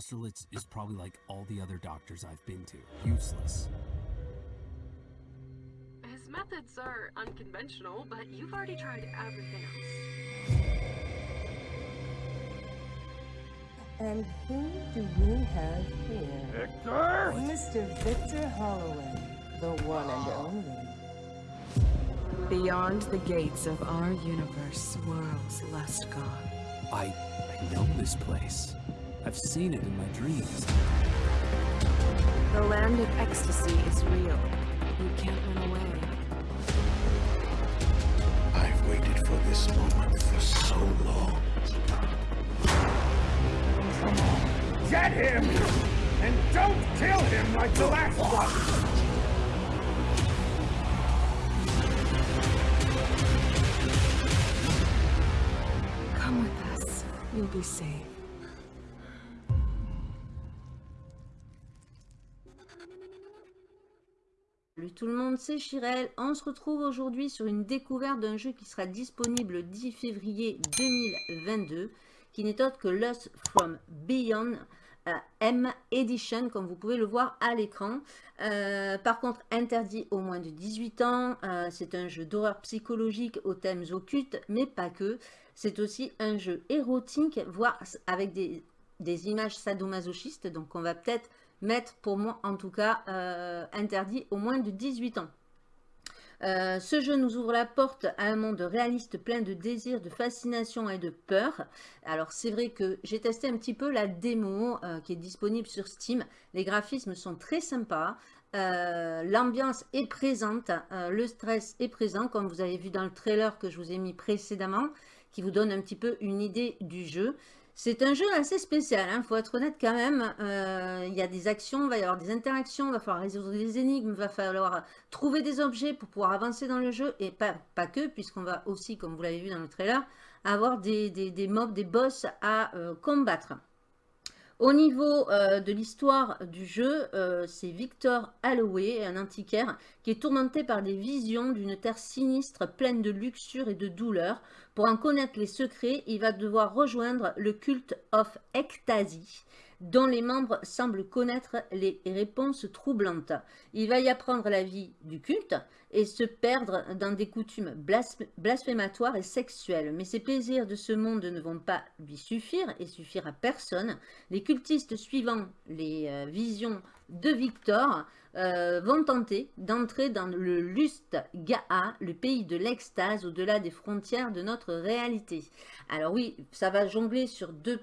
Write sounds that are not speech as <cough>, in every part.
Austerlitz is probably like all the other doctors I've been to. Useless. His methods are unconventional, but you've already tried everything else. And who do we have here? Victor! Mr. Victor Holloway, the one and ah. only. Beyond the gates of our universe swirls Lust God. I, I know this place. I've seen it in my dreams. The land of ecstasy is real. You can't run away. I've waited for this moment for so long. Come on, get him! And don't kill him like the last one! Come with us. You'll be safe. Salut tout le monde, c'est Chirel. On se retrouve aujourd'hui sur une découverte d'un jeu qui sera disponible le 10 février 2022, qui n'est autre que Lost from Beyond euh, M Edition, comme vous pouvez le voir à l'écran. Euh, par contre, interdit au moins de 18 ans. Euh, c'est un jeu d'horreur psychologique aux thèmes occultes, mais pas que. C'est aussi un jeu érotique, voire avec des, des images sadomasochistes. Donc, on va peut-être mettre pour moi en tout cas euh, interdit au moins de 18 ans. Euh, ce jeu nous ouvre la porte à un monde réaliste plein de désirs, de fascination et de peur. Alors c'est vrai que j'ai testé un petit peu la démo euh, qui est disponible sur Steam. Les graphismes sont très sympas. L'ambiance est présente, le stress est présent comme vous avez vu dans le trailer que je vous ai mis précédemment qui vous donne un petit peu une idée du jeu. C'est un jeu assez spécial, il hein, faut être honnête quand même. Euh, il y a des actions, il va y avoir des interactions, il va falloir résoudre des énigmes, il va falloir trouver des objets pour pouvoir avancer dans le jeu. Et pas, que, puisqu'on va aussi, comme vous l'avez vu dans le trailer, avoir des mobs, des boss à euh, combattre. Au niveau euh, de l'histoire du jeu, euh, c'est Victor Holloway, un antiquaire, qui est tourmenté par des visions d'une terre sinistre pleine de luxure et de douleur. Pour en connaître les secrets, il va devoir rejoindre le culte of Ecstasy, dont les membres semblent connaître les réponses troublantes. Il va y apprendre la vie du culte et se perdre dans des coutumes blasphématoires et sexuelles. Mais ces plaisirs de ce monde ne vont pas lui suffire et suffire à personne. Les cultistes suivant les euh, visions de Victor euh, vont tenter d'entrer dans le Lust Ga'a, le pays de l'extase au-delà des frontières de notre réalité. Alors oui, ça va jongler sur deux,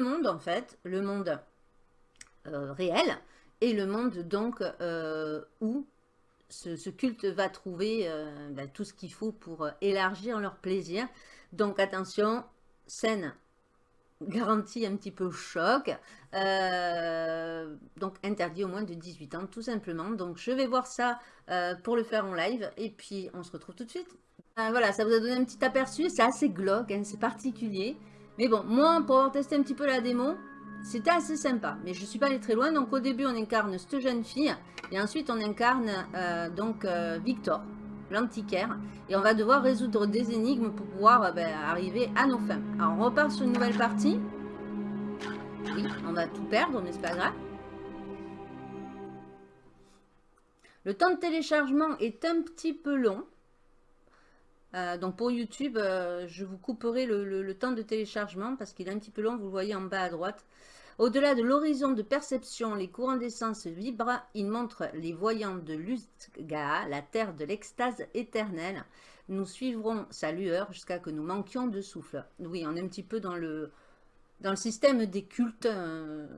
mondes en fait, le monde euh, réel et le monde donc euh, où ce, culte va trouver ben, tout ce qu'il faut pour élargir leur plaisir. Donc attention, scène garantie un petit peu choc, euh, donc interdit au moins de 18 ans tout simplement. Donc je vais voir ça euh, pour le faire en live et puis on se retrouve tout de suite. Voilà, ça vous a donné un petit aperçu, c'est assez glauque, hein, c'est particulier. Mais bon, moi pour avoir un petit peu la démo, c'était assez sympa. Mais je suis pas allée très loin, donc au début on incarne cette jeune fille et ensuite on incarne euh, donc Victor l'antiquaire. Et on va devoir résoudre des énigmes pour pouvoir euh, ben, arriver à nos fins. Alors on repart sur une nouvelle partie. Oui, on va tout perdre, mais c'est pas grave. Le temps de téléchargement est un petit peu long. Euh, donc pour YouTube, euh, je vous couperai le, temps de téléchargement parce qu'il est un petit peu long, vous le voyez en bas à droite. Au-delà de l'horizon de perception, les courants d'essence vibrent. Ils montrent les voyants de Lustga, la terre de l'extase éternelle. Nous suivrons sa lueur jusqu'à que nous manquions de souffle. Oui, on est un petit peu dans le, système des cultes euh,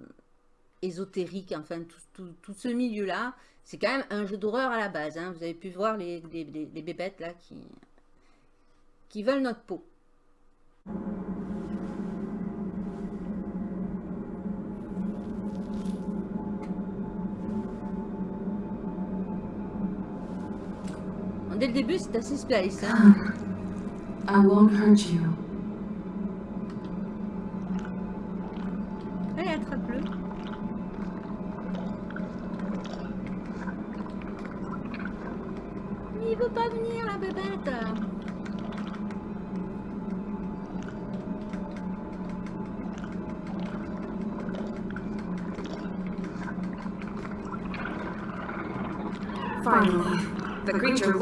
ésotériques, enfin tout, ce milieu-là. C'est quand même un jeu d'horreur à la base. Hein. Vous avez pu voir les, les bébêtes là qui, qui veulent notre peau. Dès le début, c'est. I won't hurt you.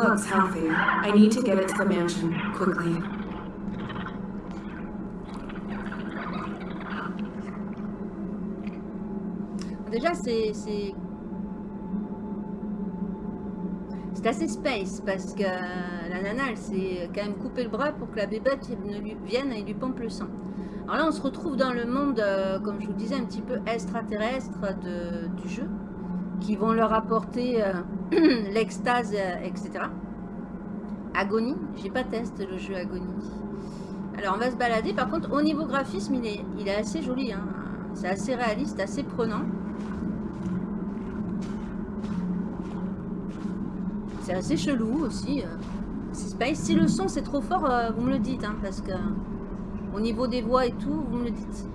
I need to get it quickly. Déjà, c'est... C'est assez space parce que la nana, elle s'est quand même coupé le bras pour que la bébête ne vienne et lui pompe le sang. Alors là, on se retrouve dans le monde, euh, comme je vous disais, un petit peu extraterrestre de, du jeu, qui vont leur apporter euh, <clears throat> l'extase, euh, etc. Agonie, j'ai pas testé le jeu Agonie. Alors on va se balader, par contre au niveau graphisme, il est, il est assez joli, hein. c'est assez réaliste, assez prenant. C'est assez chelou aussi. euh. C'est space. Si le son c'est trop fort, euh, vous me le dites, hein, parce que au niveau des voix et tout, vous me le dites.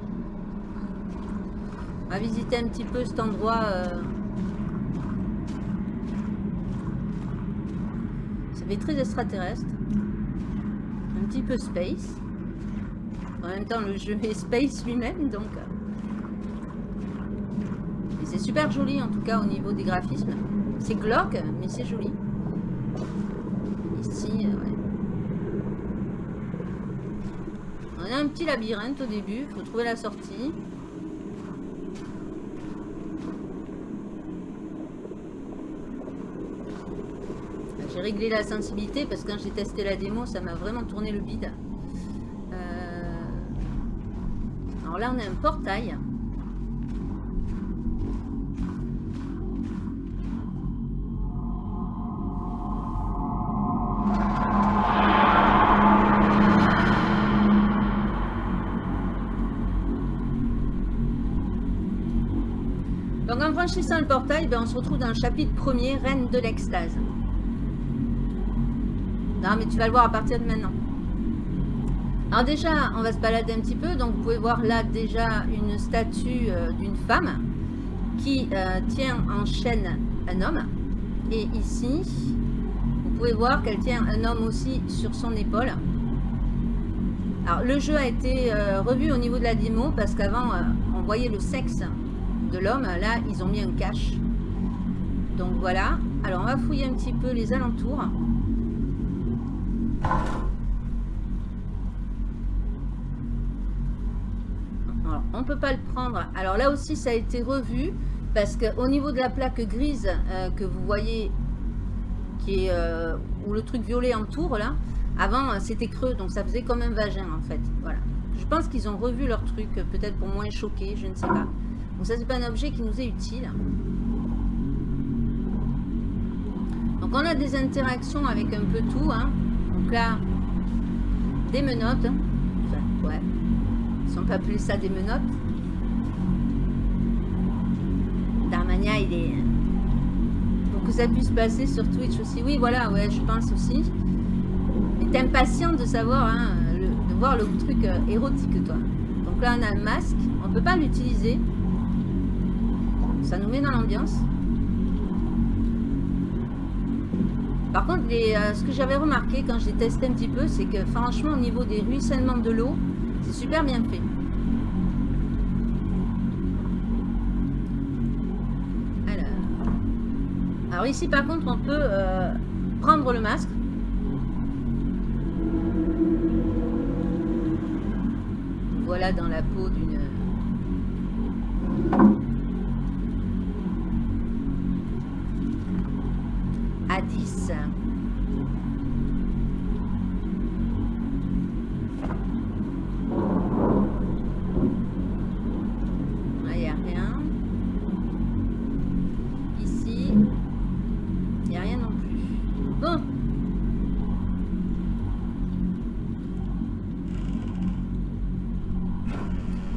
On va visiter un petit peu cet endroit. Ça très extraterrestre. Un petit peu space. En même temps, le jeu est space lui-même, donc. euh. Et c'est super joli en tout cas au niveau des graphismes. C'est glauque, mais c'est joli. Ici, euh. On a un petit labyrinthe au début, il faut trouver la sortie. Réglé la sensibilité parce que quand j'ai testé la démo, ça m'a vraiment tourné le bide. Euh, Alors là, on a un portail. Donc en franchissant le portail, ben, on se retrouve dans le chapitre premier, Reine de l'extase. Mais tu vas le voir à partir de maintenant. Alors déjà, on va se balader un petit peu. Donc vous pouvez voir là déjà une statue euh, d'une femme qui euh, tient en chaîne un homme. Et ici, vous pouvez voir qu'elle tient un homme aussi sur son épaule. Alors le jeu a été euh, revu au niveau de la démo parce qu'avant on voyait le sexe de l'homme. Là, ils ont mis un cache. Donc voilà. Alors on va fouiller un petit peu les alentours. On peut pas le prendre. Alors là aussi, ça a été revu parce que au niveau de la plaque grise euh, que vous voyez, qui est euh, où le truc violet entoure là, avant euh, c'était creux, donc ça faisait comme un vagin en fait. Voilà. Je pense qu'ils ont revu leur truc, peut-être pour moins choquer, je ne sais pas. Donc ça c'est pas un objet qui nous est utile. Donc on a des interactions avec un peu tout. Hein. Donc là, des menottes. Enfin, ouais. Si on peut appeler ça des menottes. Darmania, il est... Pour que ça puisse passer sur Twitch aussi. Oui, voilà, ouais, je pense aussi. T'es impatient de savoir, hein, le- de voir le truc euh, érotique, toi. Donc là, on a un masque. On peut pas l'utiliser. Ça nous met dans l'ambiance. Par contre, les, euh, ce que j'avais remarqué quand j'ai testé un petit peu, c'est que franchement, au niveau des ruissellements de l'eau, c'est super bien fait. Alors, alors ici, par contre, on peut euh, prendre le masque. Voilà dans la peau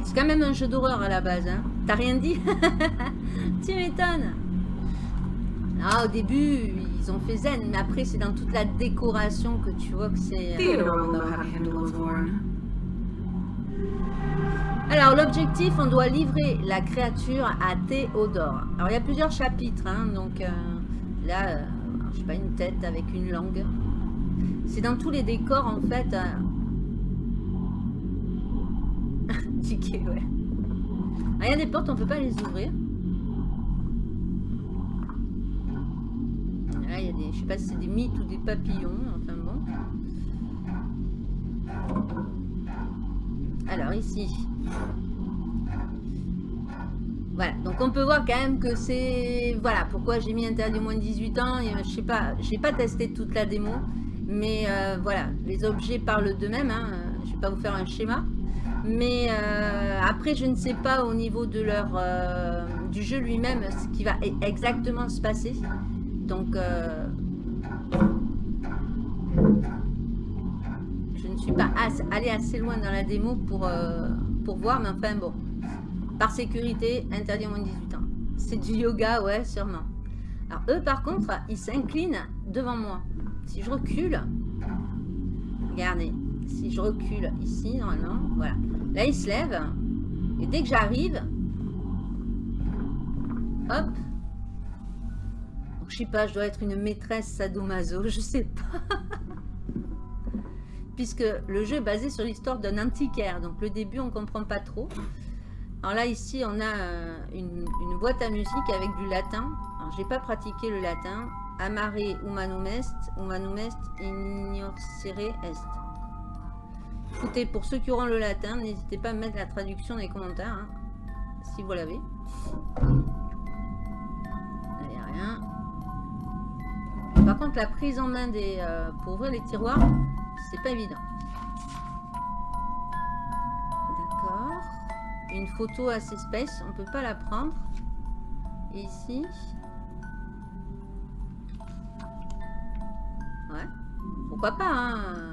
C'est quand même un jeu d'horreur à la base. Hein. T'as rien dit? <laughs> Tu m'étonnes. Ah, au début, ils ont fait zen, mais après, c'est dans toute la décoration que tu vois que c'est... euh. Alors, l'objectif, on doit livrer la créature à Théodore. Alors, il y a plusieurs chapitres, hein, donc euh, là, euh, je sais pas, une tête avec une langue. C'est dans tous les décors, en fait. euh. Il y a des portes, on peut pas les ouvrir. Là, il y a des, je sais pas si c'est des mythes ou des papillons, enfin bon. Alors ici. Voilà, donc on peut voir quand même que c'est... Voilà, pourquoi j'ai mis interdit moins de 18 ans. Et, je sais pas, j'ai pas testé toute la démo. Mais euh, voilà, les objets parlent d'eux-mêmes. Hein. Je vais pas vous faire un schéma. Mais euh, après, je ne sais pas au niveau de leur, euh, du jeu lui-même ce qui va e- exactement se passer. Donc, euh, je ne suis pas as- allée assez loin dans la démo pour, pour voir. Mais enfin, bon. Par sécurité, interdit moins de 18 ans. C'est du yoga, ouais, sûrement. Alors, eux, par contre, ils s'inclinent devant moi. Si je recule, regardez, si je recule ici, normalement, voilà. Là, ils se lèvent. Et dès que j'arrive, hop. Donc, je sais pas, je dois être une maîtresse sadomaso, <laughs> je sais pas. Puisque le jeu est basé sur l'histoire d'un antiquaire. Donc, le début, on comprend pas trop. Alors là, ici, on a euh, une, une boîte à musique avec du latin. Alors, j'ai pas pratiqué le latin. Amare humanum est, humanum est, ignorcere est. Écoutez, pour ceux qui auront le latin, n'hésitez pas à mettre la traduction dans les commentaires, hein, si vous l'avez. Rien. Par contre, la prise en main des, euh, pour ouvrir les tiroirs, c'est pas évident. D'accord. Une photo assez space, on peut pas la prendre. Ici. Ouais. Pourquoi pas, hein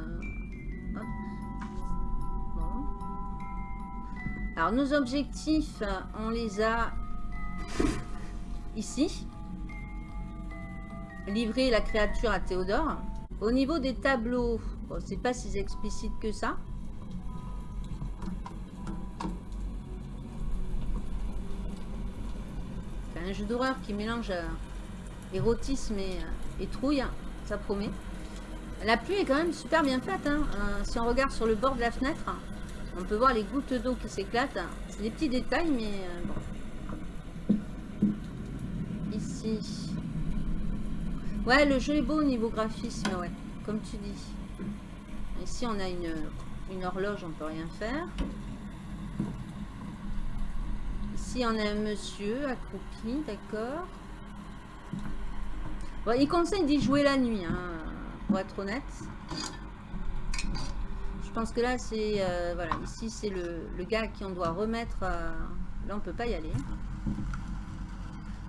Alors, nos objectifs, on les a ici. Livrer la créature à Théodore. Au niveau des tableaux, c'est pas si explicite que ça. Un jeu d'horreur qui mélange euh, érotisme et, euh, et trouille, ça promet. La pluie est quand même super bien faite. hein. Euh, si on regarde sur le bord de la fenêtre, on peut voir les gouttes d'eau qui s'éclatent. C'est des petits détails, mais euh, bon. Ici. Ouais, le jeu est beau au niveau graphisme, ouais. Comme tu dis. Ici, on a une, horloge, on peut rien faire. Ici, on a un monsieur accroupi, d'accord. Bon, il conseille d'y jouer la nuit, hein, pour être honnête. Je pense que là, c'est... euh, voilà, ici, c'est le, le gars à qui on doit remettre... euh, là, on peut pas y aller.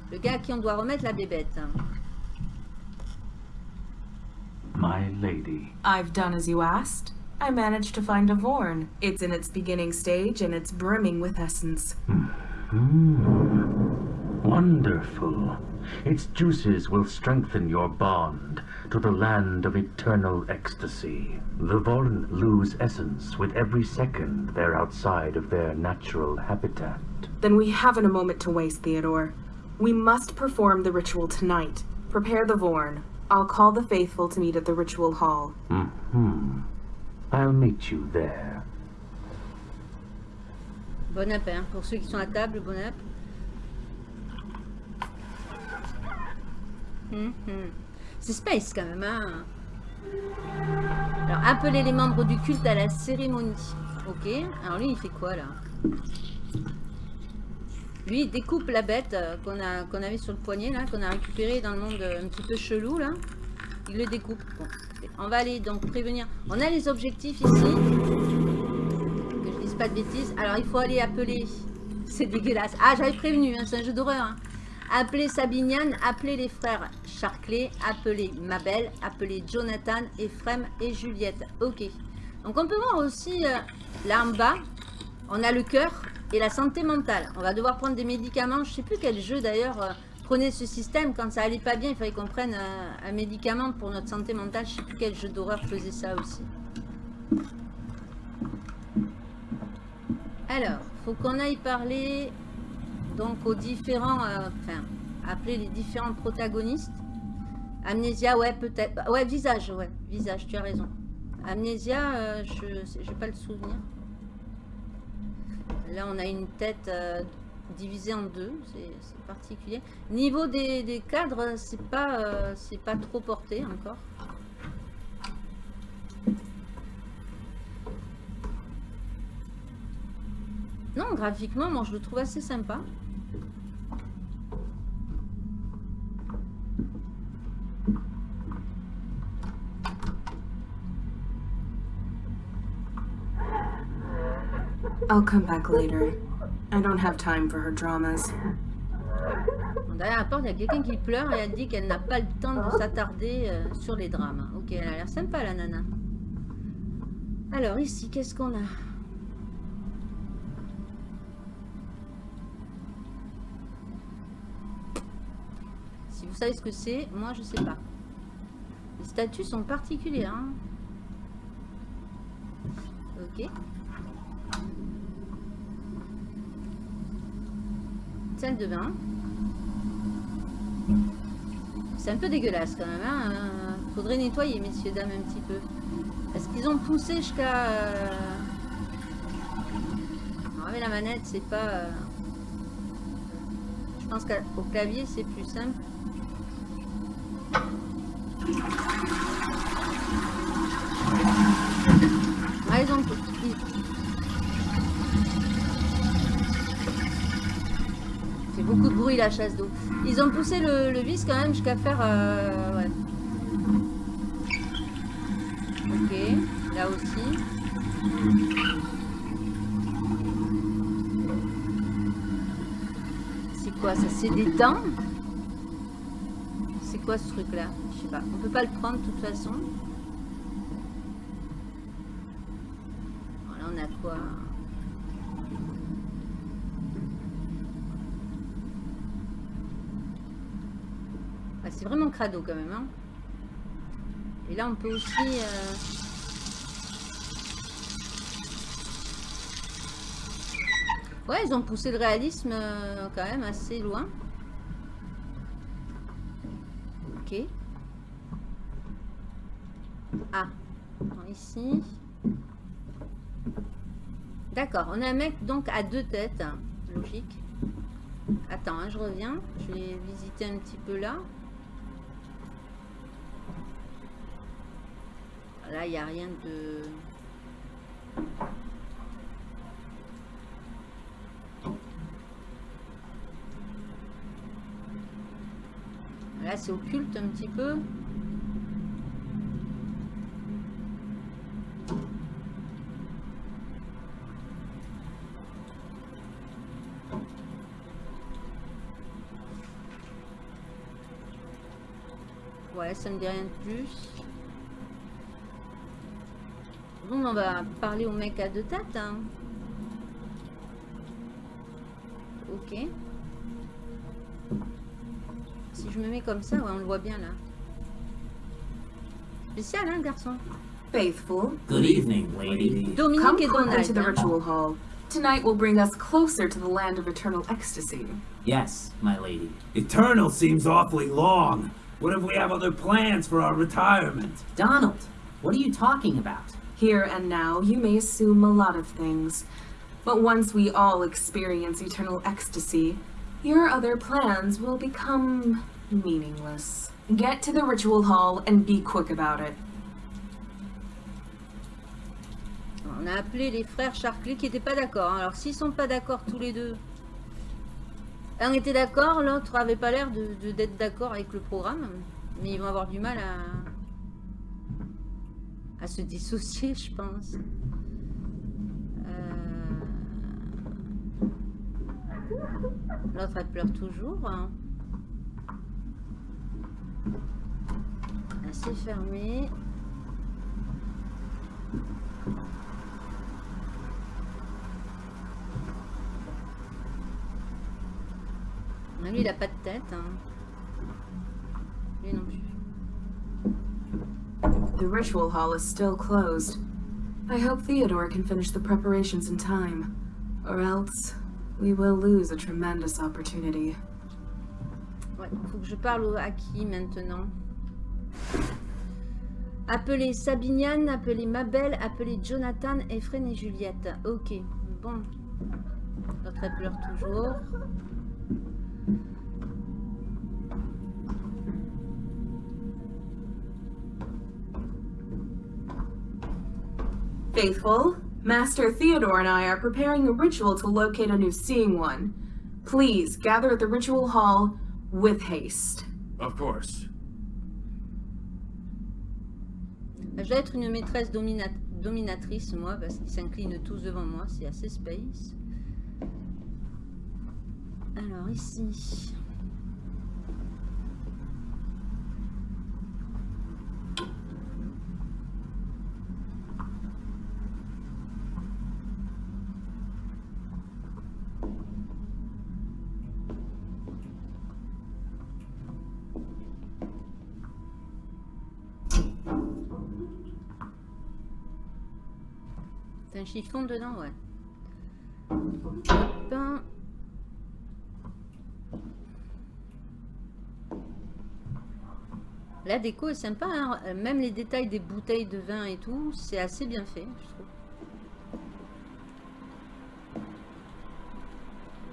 Le gars à qui on doit remettre la bébête. My lady. I've done as you asked. I managed to find a Vorn. It's in its beginning stage and it's brimming with essence. Hmm. Wonderful. Its juices will strengthen your bond to the land of eternal ecstasy. The Vorn lose essence with every second they're outside of their natural habitat. Then we haven't a moment to waste, Theodore. We must perform the ritual tonight. Prepare the Vorn. I'll call the faithful to meet at the ritual hall. Mm-hmm. I'll meet you there. Bon app, hein. Pour ceux qui sont à table, bon app. Hum. C'est space quand même, hein. Alors, appeler les membres du culte à la cérémonie. Ok. Alors lui, il fait quoi, là? Lui, il découpe la bête euh, qu'on qu'on avait sur le poignet, là, qu'on a récupéré dans le monde euh, un petit peu chelou, là. Il le découpe. On va aller donc prévenir. On a les objectifs ici. Que je dise pas de bêtises. Alors, il faut aller appeler... C'est dégueulasse. Ah, j'avais prévenu, hein, c'est un jeu d'horreur. hein. Appeler Sabinian, appeler les frères Charclay, appeler Mabel, appeler Jonathan, Ephraim et Juliette. Ok. Donc, on peut voir aussi euh, là en bas, on a le cœur et la santé mentale. On va devoir prendre des médicaments. Je sais plus quel jeu d'ailleurs euh, prenait ce système. Quand ça allait pas bien, il fallait qu'on prenne euh, un médicament pour notre santé mentale. Je sais plus quel jeu d'horreur faisait ça aussi. Alors, faut qu'on aille parler donc aux différents, euh, enfin, appeler les différents protagonistes. Amnésia, ouais, peut-être. Bah, Ouais, visage, ouais, visage, tu as raison. Amnésia, euh, je n'ai pas le souvenir. Là, on a une tête euh, divisé en deux, c'est particulier. Niveau des, des cadres, c'est pas, c'est pas trop porté encore. Non, graphiquement, moi je le trouve assez sympa. I'll come back later. I don't have time for her dramas. La porte, il y a quelqu'un qui pleure et elle dit qu'elle n'a pas le temps de s'attarder euh, sur les drames. Ok, elle a l'air sympa la nana. Alors ici, qu'est-ce qu'on a? Si vous savez ce que c'est, moi je sais pas. Les statues sont particulières. hein. Ok. Salle de bain. C'est un peu dégueulasse quand même. Hein euh, Faudrait nettoyer, messieurs, dames, un petit peu. Est-ce qu'ils ont poussé jusqu'à... euh, avec la manette, c'est pas... euh, Je pense qu'au clavier, c'est plus simple. Ah, ils ont fait beaucoup de bruit la chasse d'eau. Ils ont poussé le, vis quand même jusqu'à faire... euh, ouais. Ok, là aussi. C'est quoi ça? C'est des dents? C'est quoi ce truc là Je sais pas. On peut pas le prendre de toute façon. Voilà, on a quoi Ah, c'est vraiment crado quand même. Hein. Et là, on peut aussi... euh, Ouais, ils ont poussé le réalisme euh, quand même assez loin. Ok. Ah, ici. D'accord, on a un mec donc à deux têtes. Logique. Attends, hein, je reviens. Je vais visiter un petit peu là. Là, il n'y a rien de... Là, c'est occulte un petit peu. Ouais, ça me dit rien de plus. On va parler au mec à deux têtes. hein. Ok. Si je me mets comme ça, ouais, on le voit bien là. Spécial, hein, garçon Faithful, Good evening, lady. come Dominique et quickly Donald. to the ritual hall. Tonight will bring us closer to the land of eternal ecstasy. Yes, my lady. Eternal seems awfully long. What if we have other plans for our retirement? Donald, what are you talking about? Here and now, you may assume a lot of things. But once we all experience eternal ecstasy, your other plans will become meaningless. Get to the ritual hall and be quick about it. On a appelé les frères Charclay qui n'étaient pas d'accord. Alors s'ils sont pas d'accord tous les deux, un était d'accord, l'autre avait pas l'air de de- d'être d'accord avec le programme, mais ils vont avoir du mal à à se dissocier, je pense. Euh, L'autre elle pleure toujours. hein. C'est fermé. Ah, Lui, il a pas de tête. hein. Lui non plus. The ritual hall is still closed. I hope Theodore can finish the preparations in time, or else we will lose a tremendous opportunity. Faut que je parle à qui maintenant Appelez Sabiniane, appelez Mabel, appelez Jonathan, Efren et Juliette. Ok, bon. Elle pleure toujours. Faithful, Master Theodore and I are preparing a ritual to locate a new Seeing One. Please gather at the ritual hall with haste. Of course. Je dois être une maîtresse domina- dominatrice, moi, parce qu'ils s'inclinent tous devant moi. C'est assez space. Alors, ici. Chiffon dedans, ouais. La déco est sympa, hein. Même les détails des bouteilles de vin et tout, c'est assez bien fait, je trouve.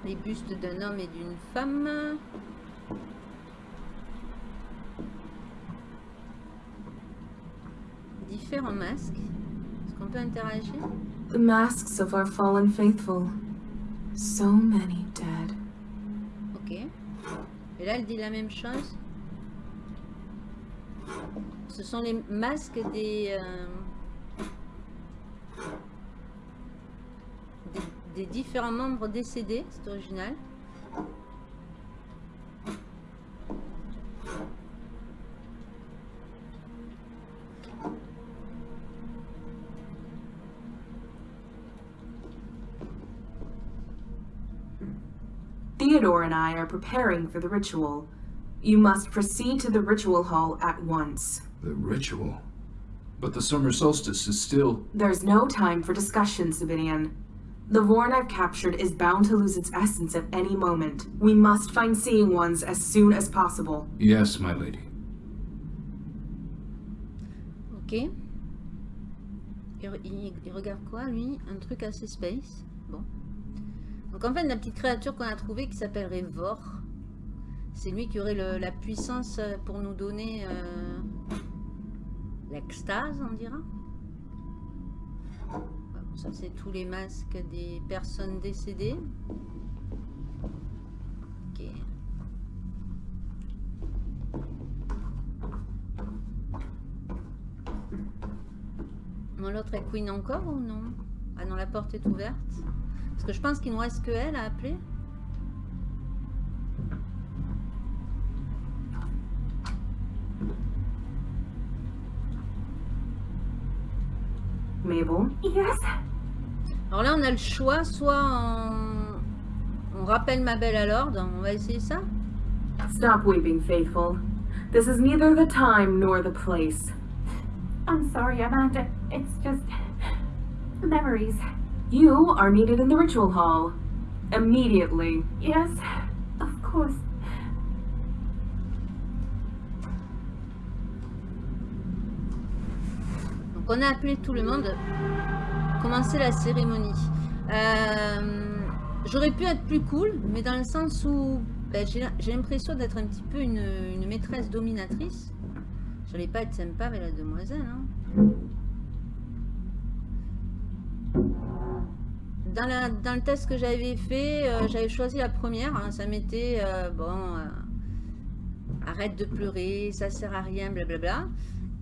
Les bustes d'un homme et d'une femme. Différents masques. Est-ce qu'on peut interagir? The masks of our fallen faithful. So many dead. Ok. Et là, elle dit la même chose. Ce sont les masques des, euh, des, des différents membres décédés. C'est original. I are preparing for the ritual. You must proceed to the ritual hall at once. The ritual? But the summer solstice is still... There's no time for discussion, Savinian. The Vorn I've captured is bound to lose its essence at any moment. We must find Seeing Ones as soon as possible. Yes, my lady. Ok. Il, il- il regarde quoi, lui Un truc assez space. Bon. Donc en fait, la petite créature qu'on a trouvée qui s'appellerait Vor, c'est lui qui aurait la puissance pour nous donner euh, l'extase, on dira. Ça, c'est tous les masques des personnes décédées. Ok. L'autre est Queen encore ou non? Ah non, la porte est ouverte. Parce que je pense qu'il nous reste que elle à appeler. Mabel? Yes? Alors là, on a le choix, soit on, on rappelle ma belle à l'ordre. On va essayer ça. Stop weeping, Faithful. This is neither the time nor the place. I'm sorry, Amanda. It's just... memories. You are needed in the ritual hall. Immediately. Yes, of course. Donc on a appelé tout le monde. Commencer la cérémonie. Euh, J'aurais pu être plus cool, mais dans le sens où ben, j'ai l'impression d'être un petit peu une, une maîtresse dominatrice. J'allais pas être sympa avec la demoiselle. hein. Dans, la- dans le test que j'avais fait, euh, j'avais choisi la première. hein. ça mettait, euh, bon, euh, arrête de pleurer, ça sert à rien, blablabla.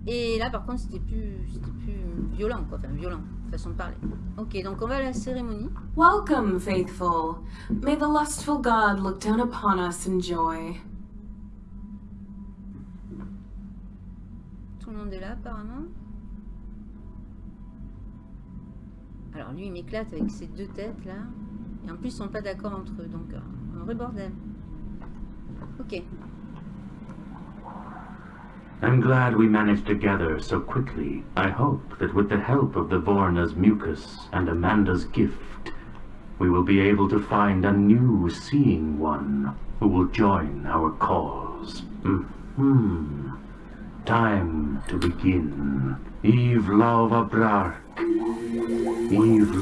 Et là, par contre, c'était plus, plus violent, quoi. Enfin, violent, façon de parler. Ok, donc on va à la cérémonie. Welcome, Faithful. May the lustful god look down upon us in joy. Tout le monde est là, apparemment. Alors, lui, il m'éclate avec ses deux têtes, là. Et en plus, ils sont pas d'accord entre eux, donc euh, un vrai bordel. Ok. I'm glad we managed to gather so quickly. I hope that with the help of the Vorna's mucus and Amanda's gift, we will be able to find a new seeing one who will join our cause. Hmm. Time to begin. Eve Lava We've.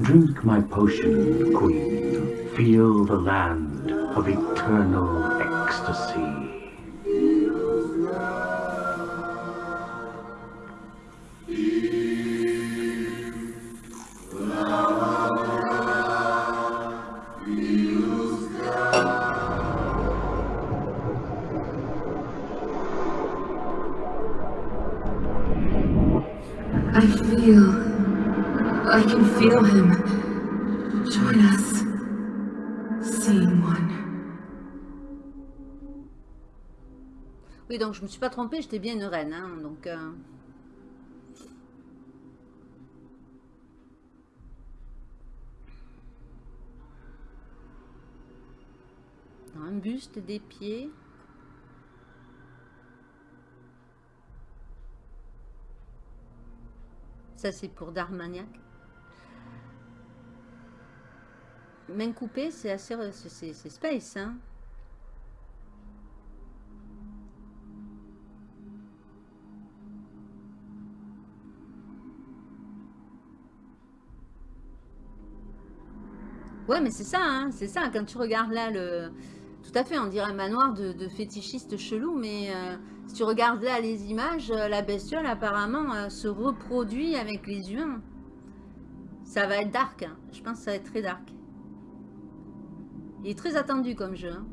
Drink my potion, Queen. Feel the land of eternal ecstasy. I can feel him. Join us. Oui, donc je me suis pas trompée, j'étais bien une reine. Hein, donc, euh, Un buste, des pieds. Ça, c'est pour Darmaniac. Main coupée, c'est assez... C'est space, hein Ouais, mais c'est ça, hein, c'est ça. Quand tu regardes là, le... tout à fait, on dirait un manoir de, de fétichistes chelous, mais euh, si tu regardes là les images, euh, la bestiole apparemment euh, se reproduit avec les humains. Ça va être dark, hein. je pense que ça va être très dark. Il est très attendu comme jeu. hein.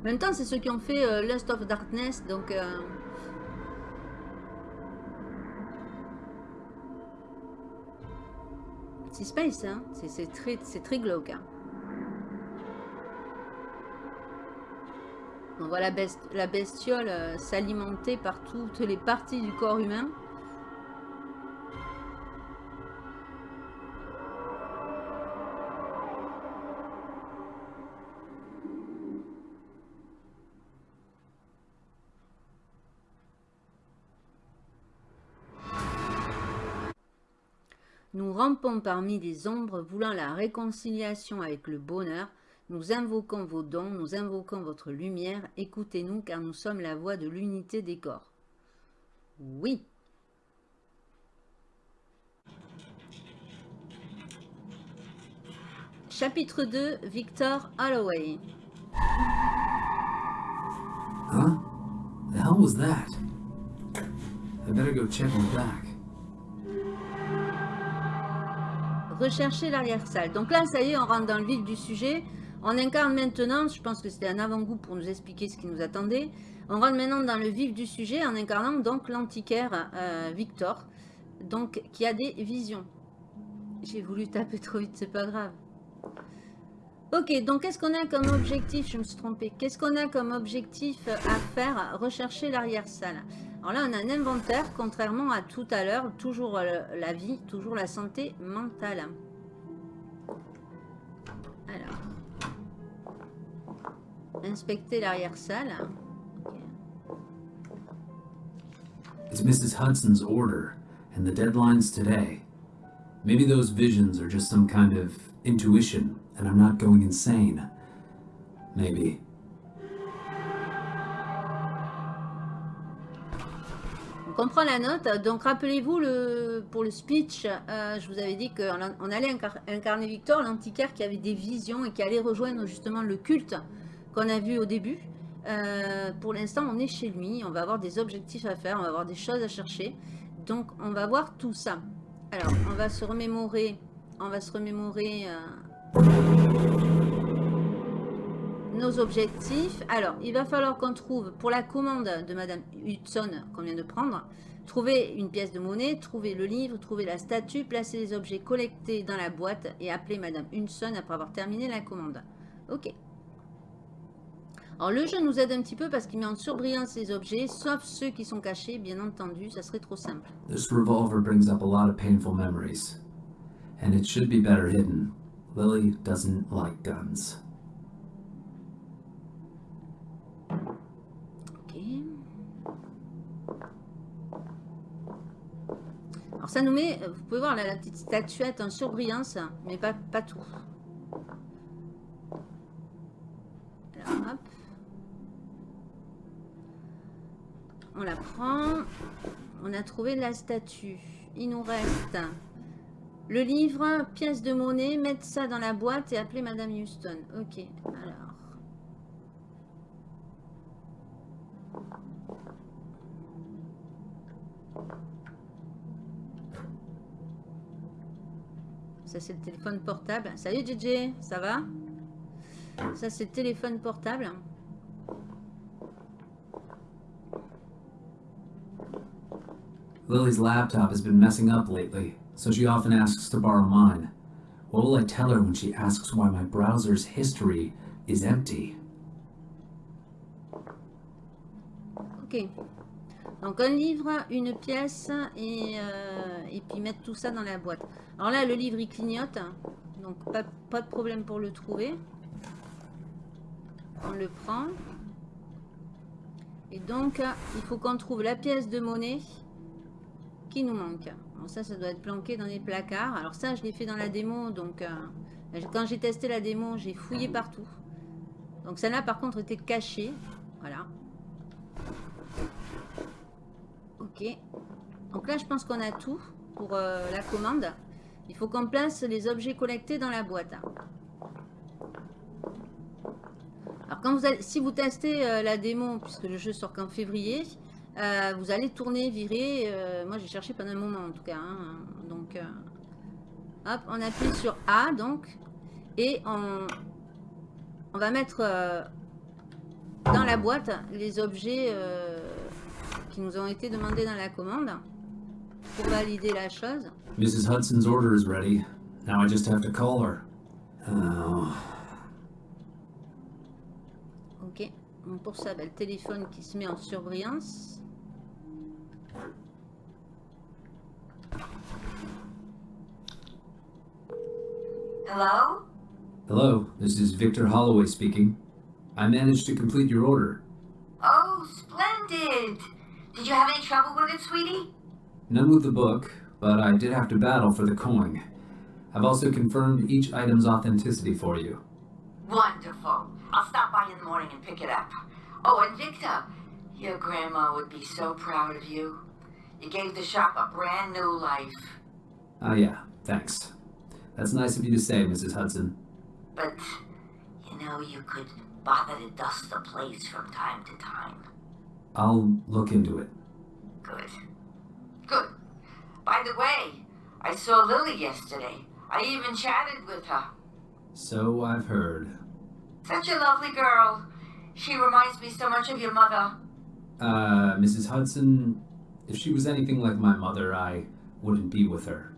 En même temps, c'est ceux qui ont fait euh, Lust of Darkness, donc... euh, C'est space, hein. C'est- très, très glauque. hein. On voit la, best- la bestiole euh, s'alimenter par toutes les parties du corps humain. Nous rampons parmi les ombres, voulant la réconciliation avec le bonheur. Nous invoquons vos dons, nous invoquons votre lumière. Écoutez-nous, car nous sommes la voix de l'unité des corps. Oui. Chapitre 2, Victor Holloway. Huh? The hell was that? I better go check the back. Rechercher l'arrière-salle. Donc là, ça y est, on rentre dans le vif du sujet. On incarne maintenant, je pense que c'était un avant-goût pour nous expliquer ce qui nous attendait. On rentre maintenant dans le vif du sujet en incarnant donc l'antiquaire euh, Victor, donc qui a des visions. J'ai voulu taper trop vite, c'est pas grave. Ok, donc qu'est-ce qu'on a comme objectif? Je me suis trompée. Qu'est-ce qu'on a comme objectif à faire? Rechercher l'arrière-salle. Alors là, on a un inventaire, contrairement à tout à l'heure, toujours euh, la vie, toujours la santé mentale. Alors. Inspecter l'arrière-salle. It's Mrs. Hudson's order, and the deadline's today. Maybe those visions are just some kind of intuition, and I'm not going insane. Maybe. On comprend la note. Donc rappelez-vous le pour le speech, euh, je vous avais dit qu'on on allait incar- incarner Victor, l'antiquaire qui avait des visions et qui allait rejoindre justement le culte qu'on a vu au début. Euh, pour l'instant, on est chez lui. On va avoir des objectifs à faire, on va avoir des choses à chercher. Donc, on va voir tout ça. Alors, on va se remémorer, on va se remémorer euh, nos objectifs. Alors, il va falloir qu'on trouve, pour la commande de Madame Hudson qu'on vient de prendre, trouver une pièce de monnaie, trouver le livre, trouver la statue, placer les objets collectés dans la boîte et appeler Madame Hudson après avoir terminé la commande. Ok. Alors, le jeu nous aide un petit peu parce qu'il met en surbrillance les objets, sauf ceux qui sont cachés, bien entendu, ça serait trop simple. This revolver brings up a lot of painful memories. And it should be better hidden. Lily doesn't like guns. Ok. Alors ça nous met, vous pouvez voir là, la petite statuette en surbrillance, mais pas, pas tout. Alors hop. On la prend. On a trouvé la statue. Il nous reste le livre, pièce de monnaie, mettre ça dans la boîte et appeler Madame Houston. Ok, alors. Ça, c'est le téléphone portable. Salut, JJ, ça va? Ça, c'est le téléphone portable. Lily's laptop has been messing up lately, so she often asks to borrow mine. What will I tell her when she asks why my browser's history is empty? Ok. Donc un livre, une pièce et, euh, puis mettre tout ça dans la boîte. Alors là, le livre, il clignote. Donc pas de problème pour le trouver. On le prend. Et donc, il faut qu'on trouve la pièce de monnaie qui nous manque. Bon, ça, ça doit être planqué dans les placards. Alors ça, je l'ai fait dans la démo. Donc, euh, quand j'ai testé la démo, j'ai fouillé partout. Donc celle-là, par contre, était cachée. Voilà. Ok. Donc là, je pense qu'on a tout pour euh, la commande. Il faut qu'on place les objets collectés dans la boîte. Alors, quand vous si vous testez euh, la démo, puisque le jeu sort qu'en février, euh, vous allez tourner, virer. euh, moi, j'ai cherché pendant un moment, en tout cas. hein. donc, euh, hop, on appuie sur A, donc. Et on, on va mettre dans la boîte les objets qui nous ont été demandés dans la commande pour valider la chose. Mrs. Hudson's order is ready. Now I just have to call her. Oh. Ok. Donc, pour ça, ben, le téléphone qui se met en surbrillance. Hello? Hello, this is Victor Holloway speaking. I managed to complete your order. Oh, splendid! Did you have any trouble with it, sweetie? None with the book, but I did have to battle for the coin. I've also confirmed each item's authenticity for you. Wonderful. I'll stop by in the morning and pick it up. Oh, and Victor, your grandma would be so proud of you. You gave the shop a brand new life. Ah, yeah, thanks. That's nice of you to say, Mrs. Hudson. But, you know, you could bother to dust the place from time to time. I'll look into it. Good. Good. By the way, I saw Lily yesterday. I even chatted with her. So I've heard. Such a lovely girl. She reminds me so much of your mother. Uh, Mrs. Hudson, if she was anything like my mother, I wouldn't be with her.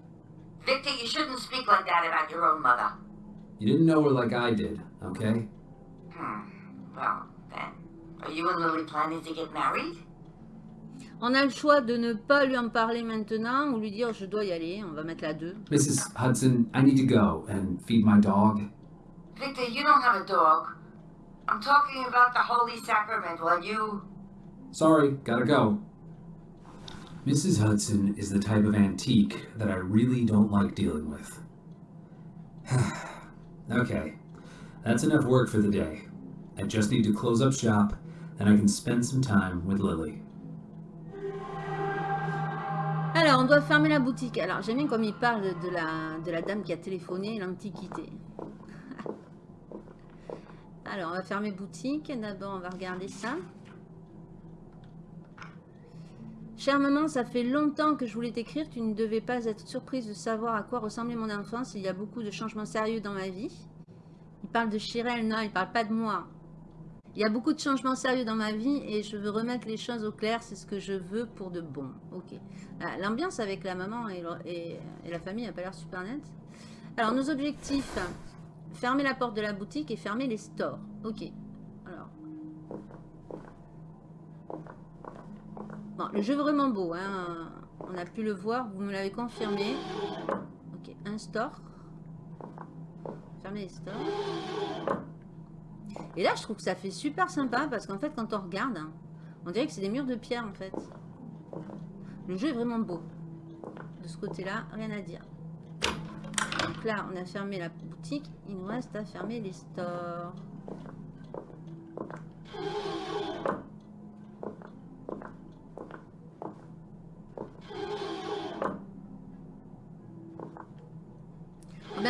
Victor, you shouldn't speak like that about your own mother. You didn't know her like I did, okay? Hmm. Well, then, are you and Lily planning to get married? On a le choix de ne pas lui en parler maintenant ou lui dire je dois y aller. On va mettre la 2. Mrs. Hudson, I need to go and feed my dog. Victor, you don't have a dog. I'm talking about the Holy Sacrament while you... Sorry, gotta go. Mrs. Hudson is the type of antique that I really don't like dealing with. <sighs> okay, that's enough work for the day. I just need to close up shop, and I can spend some time with Lily. Alors, on doit fermer la boutique. Alors, j'aime bien comme il parle de la, de la dame qui a téléphoné l'Antiquité. <laughs> Alors, on va fermer boutique. D'abord, on va regarder ça. Chère maman, ça fait longtemps que je voulais t'écrire. Tu ne devais pas être surprise de savoir à quoi ressemblait mon enfance. Il y a beaucoup de changements sérieux dans ma vie. Il parle de Chirel, non, il parle pas de moi. Il y a beaucoup de changements sérieux dans ma vie et je veux remettre les choses au clair. C'est ce que je veux pour de bon. Ok. Ah, L'ambiance avec la maman et la famille n'a pas l'air super nette. Alors, nos objectifs. Fermer la porte de la boutique et fermer les stores. Ok. Alors. Le jeu vraiment beau. Hein. On a pu le voir. Vous me l'avez confirmé. Ok. Un store. Fermer les stores. Et là, je trouve que ça fait super sympa parce qu'en fait, quand on regarde, on dirait que c'est des murs de pierre en fait. Le jeu est vraiment beau. De ce côté-là, rien à dire. Donc là, on a fermé la boutique. Il nous reste à fermer les stores.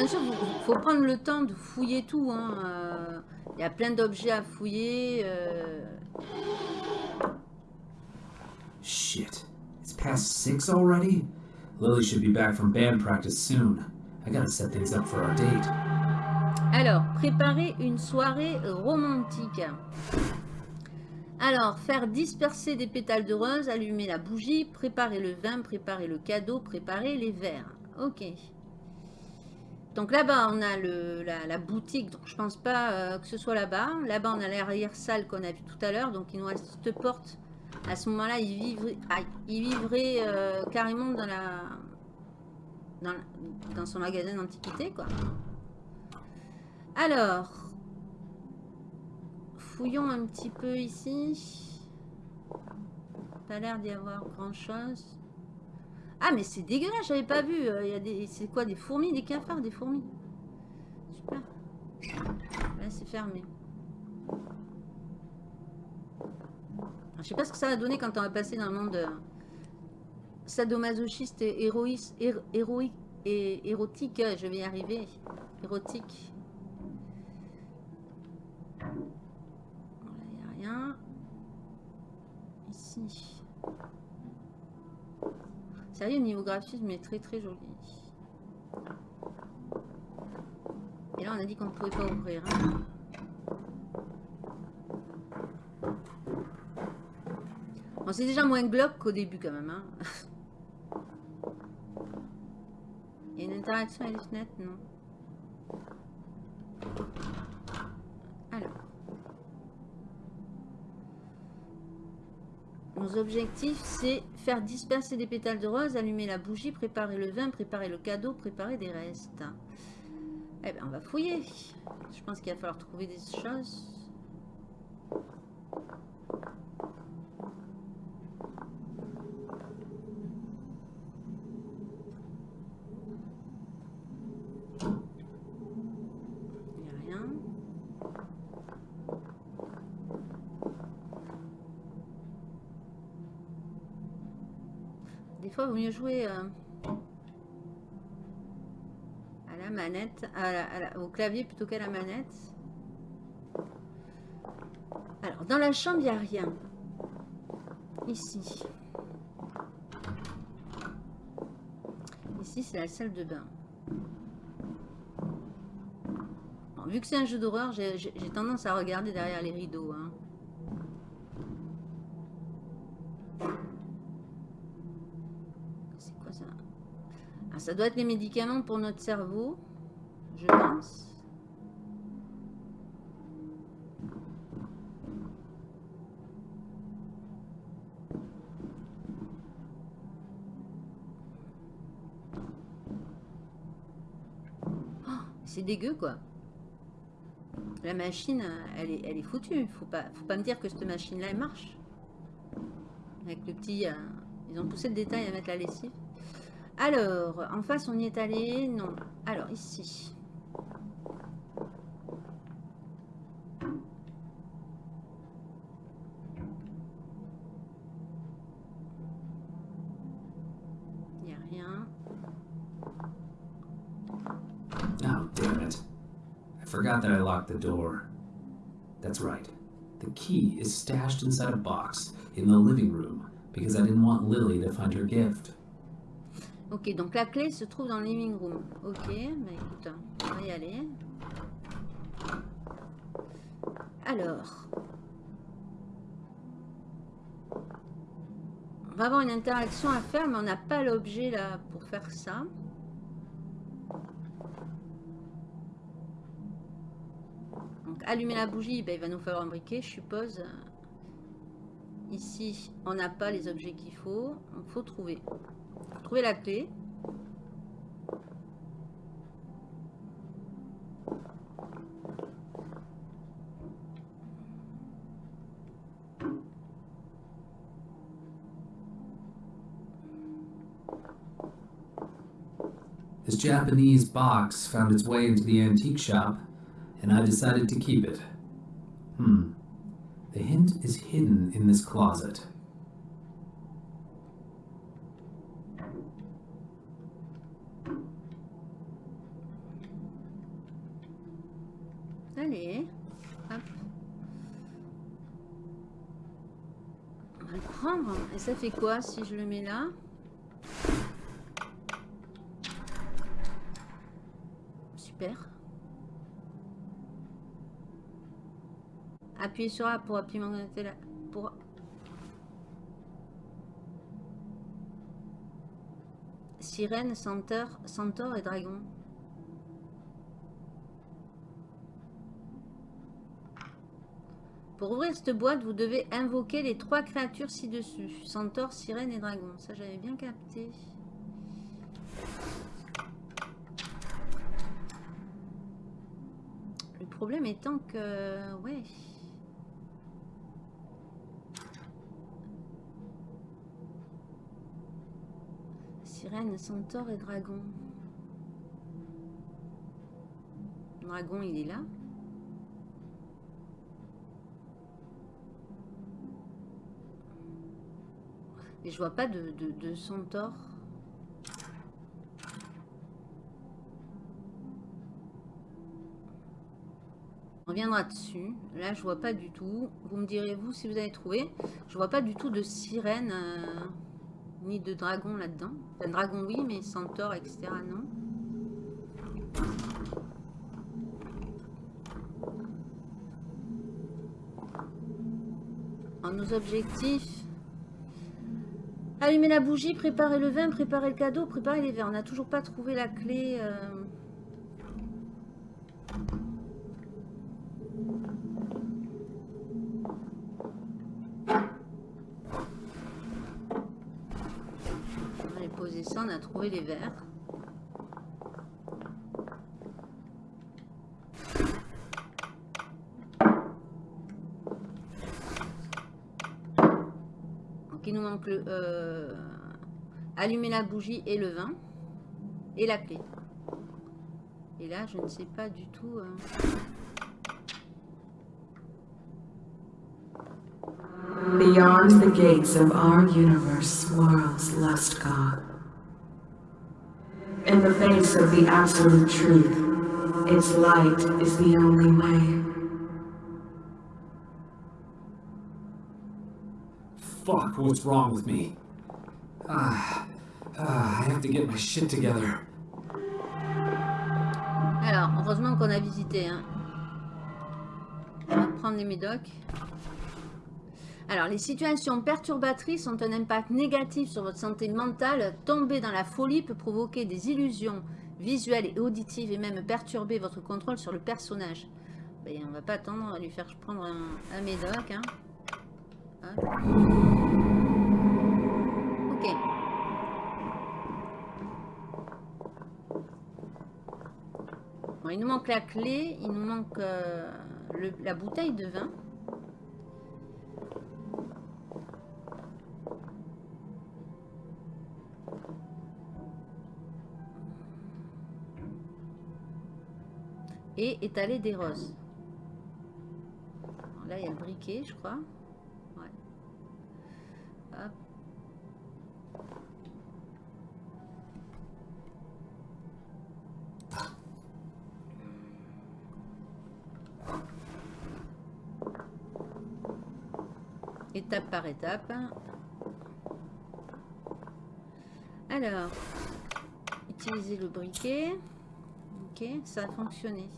Sûr, il faut prendre le temps de fouiller tout. hein, euh, Il y a plein d'objets à fouiller. euh, Shit. It's past six already? Lily should be back from band practice soon. I gotta set things up for our date. Alors, préparer une soirée romantique. Alors, faire disperser des pétales de rose, allumer la bougie, préparer le vin, préparer le cadeau, préparer les verres. Ok. Donc là-bas, on a le, la, la boutique, donc je pense pas euh, que ce soit là-bas. Là-bas, on a l'arrière-salle qu'on a vu tout à l'heure, donc il nous reste cette porte. À ce moment-là, il vivrait, aïe, il vivrait euh, carrément dans la, dans, dans son magasin d'antiquité, quoi. Alors, fouillons un petit peu ici. Pas l'air d'y avoir grand chose. Ah, mais c'est dégueulasse, j'avais pas vu. euh, Il y des, c'est quoi, des fourmis, des cafards, des fourmis. Super. Là, c'est fermé. Je sais pas ce que ça va donner quand on va passer dans le monde euh, sadomasochiste et héroïs- hér- héroïque et érotique. Je vais y arriver. Érotique. Voilà, il n'y a rien. Ici. Sérieux, au niveau graphisme, est très très joli. Et là, on a dit qu'on ne pouvait pas ouvrir. hein. Bon, c'est déjà moins glauque qu'au début quand même. hein. <laughs> Il y a une interaction avec les fenêtres, non? Alors. Nos objectifs, c'est faire disperser des pétales de rose, allumer la bougie, préparer le vin, préparer le cadeau, préparer des restes. Eh bien, on va fouiller. Je pense qu'il va falloir trouver des choses. Il n'y a rien. Des fois, vaut mieux jouer euh, à la manette, à la- au clavier plutôt qu'à la manette. Alors, dans la chambre, il n'y a rien. Ici. Ici, c'est la salle de bain. Vu que c'est un jeu d'horreur, j'ai tendance à regarder derrière les rideaux. hein. C'est quoi ça Ah, Ça doit être les médicaments pour notre cerveau, je pense. Oh, c'est dégueu quoi. La machine, elle est, elle est foutue. Faut pas, faut pas me dire que cette machine-là, elle marche. Avec le petit... euh, ils ont poussé le détail à mettre la lessive. Alors, en face, on y est allé. Non. Alors, ici. Il n'y a rien. Oh, damn it. I forgot that I locked the door. That's right. The key is stashed inside a box in the living room because I didn't want Lily to find her gift. Ok, donc la clé se trouve dans le living room. Ok, bah écoute, on va y aller. Alors. On va avoir une interaction à faire, mais on n'a pas l'objet là pour faire ça. Donc allumer la bougie, ben, il va nous falloir un briquet, je suppose. Ici, on n'a pas les objets qu'il faut. Donc faut trouver. Trouver la. This Japanese box found its way into the antique shop, and I decided to keep it. Hmm. The hint is hidden in this closet. Ça fait quoi si je le mets là Super. Appuyez sur A pour appuyer là. Pour... Sirène, centaure, centaure et dragon. Pour ouvrir cette boîte, vous devez invoquer les trois créatures ci-dessus. Centaure, sirène et dragon. Ça, j'avais bien capté. Le problème étant que... Ouais... Sirène, centaure et dragon. Dragon, il est là. Et je vois pas de, de, de centaure. On reviendra dessus. Là, je vois pas du tout. Vous me direz, vous, si vous avez trouvé. Je vois pas du tout de sirène, euh, ni de dragon là-dedans. Un dragon, oui, mais centaure, etc., non. En nos objectifs, Allumer la bougie, préparer le vin, préparer le cadeau, préparer les verres. On n'a toujours pas trouvé la clé. euh. On va poser ça, on a trouvé les verres. Donc euh, allumer la bougie et le vin et la clé. Et là, je ne sais pas du tout. euh, Beyond the gates of our universe swirls God. In the face of the absolute truth, its light is the only way. Fuck, what's wrong with me? I have to get my shit together. Alors, heureusement qu'on a visité. Hein. On va prendre les médocs. Alors, les situations perturbatrices ont un impact négatif sur votre santé mentale. Tomber dans la folie peut provoquer des illusions visuelles et auditives et même perturber votre contrôle sur le personnage. Ben, on va pas attendre à lui faire prendre un, un médoc. Hein. Hop. Il nous manque la clé, il nous manque euh, le- la bouteille de vin. Et étaler des roses. Là, il y a le briquet, je crois. Ouais. Étape par étape. Alors, utiliser le briquet. Ok, ça a fonctionné.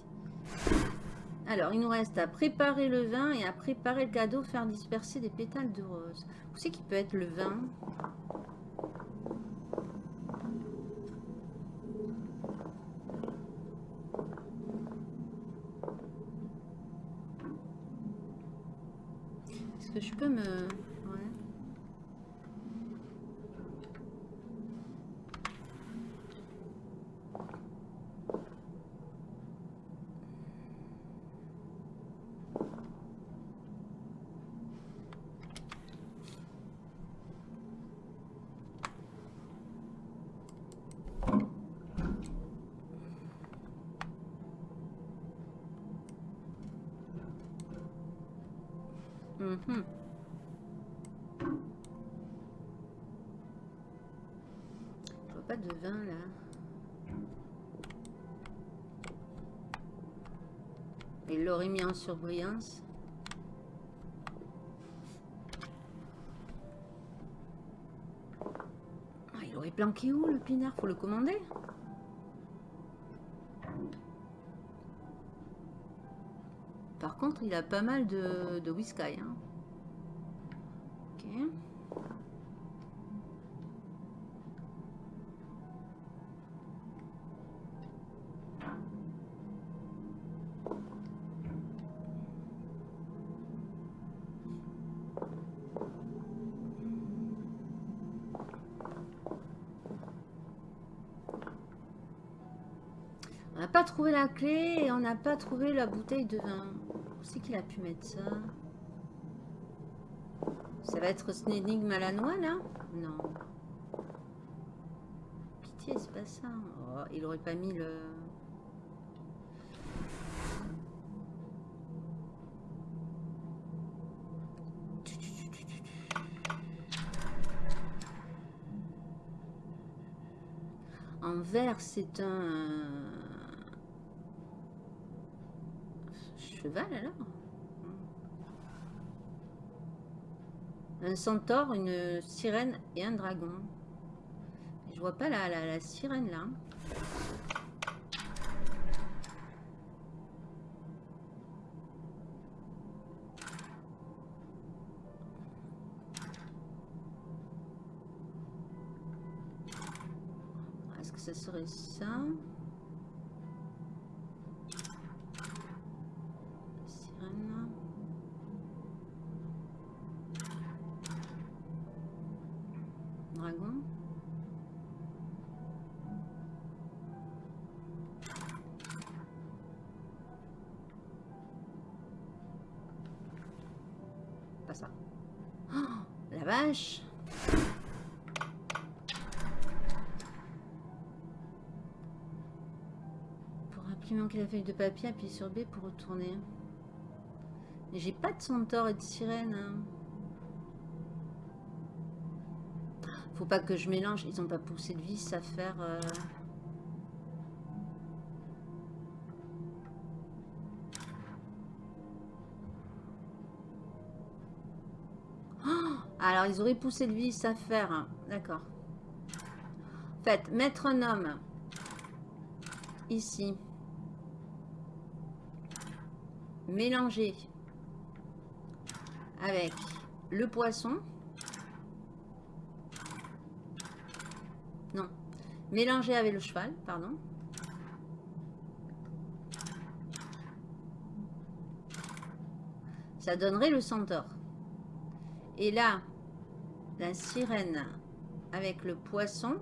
Alors, il nous reste à préparer le vin et à préparer le cadeau, faire disperser des pétales de rose. Où c'est qui peut être le vin? l'aurais mis en surbrillance. Ah, il aurait planqué où le pinard? Faut le commander Par contre, il a pas mal de, whisky. Hein. Ok. Trouvé la clé et on n'a pas trouvé la bouteille de vin. Où c'est qu'il a pu mettre ça? Ça va être une énigme à la noix là? Non. Pitié, c'est pas ça. Oh, il aurait pas mis le... En vert, c'est un... Alors Un centaure, une sirène et un dragon. Je vois pas la, la, la sirène là. Est-ce que ça serait ça? Feuille de papier, appuyer sur B pour retourner. Mais j'ai pas de centaure et de sirène. hein. Faut pas que je mélange. Ils ont pas poussé de vis à faire... euh, Oh Alors, ils auraient poussé de vis à faire. hein. D'accord. En fait, mettre un homme ici. Mélanger avec le poisson. Non. Mélanger avec le cheval, pardon. Ça donnerait le centaure. Et là, la sirène avec le poisson.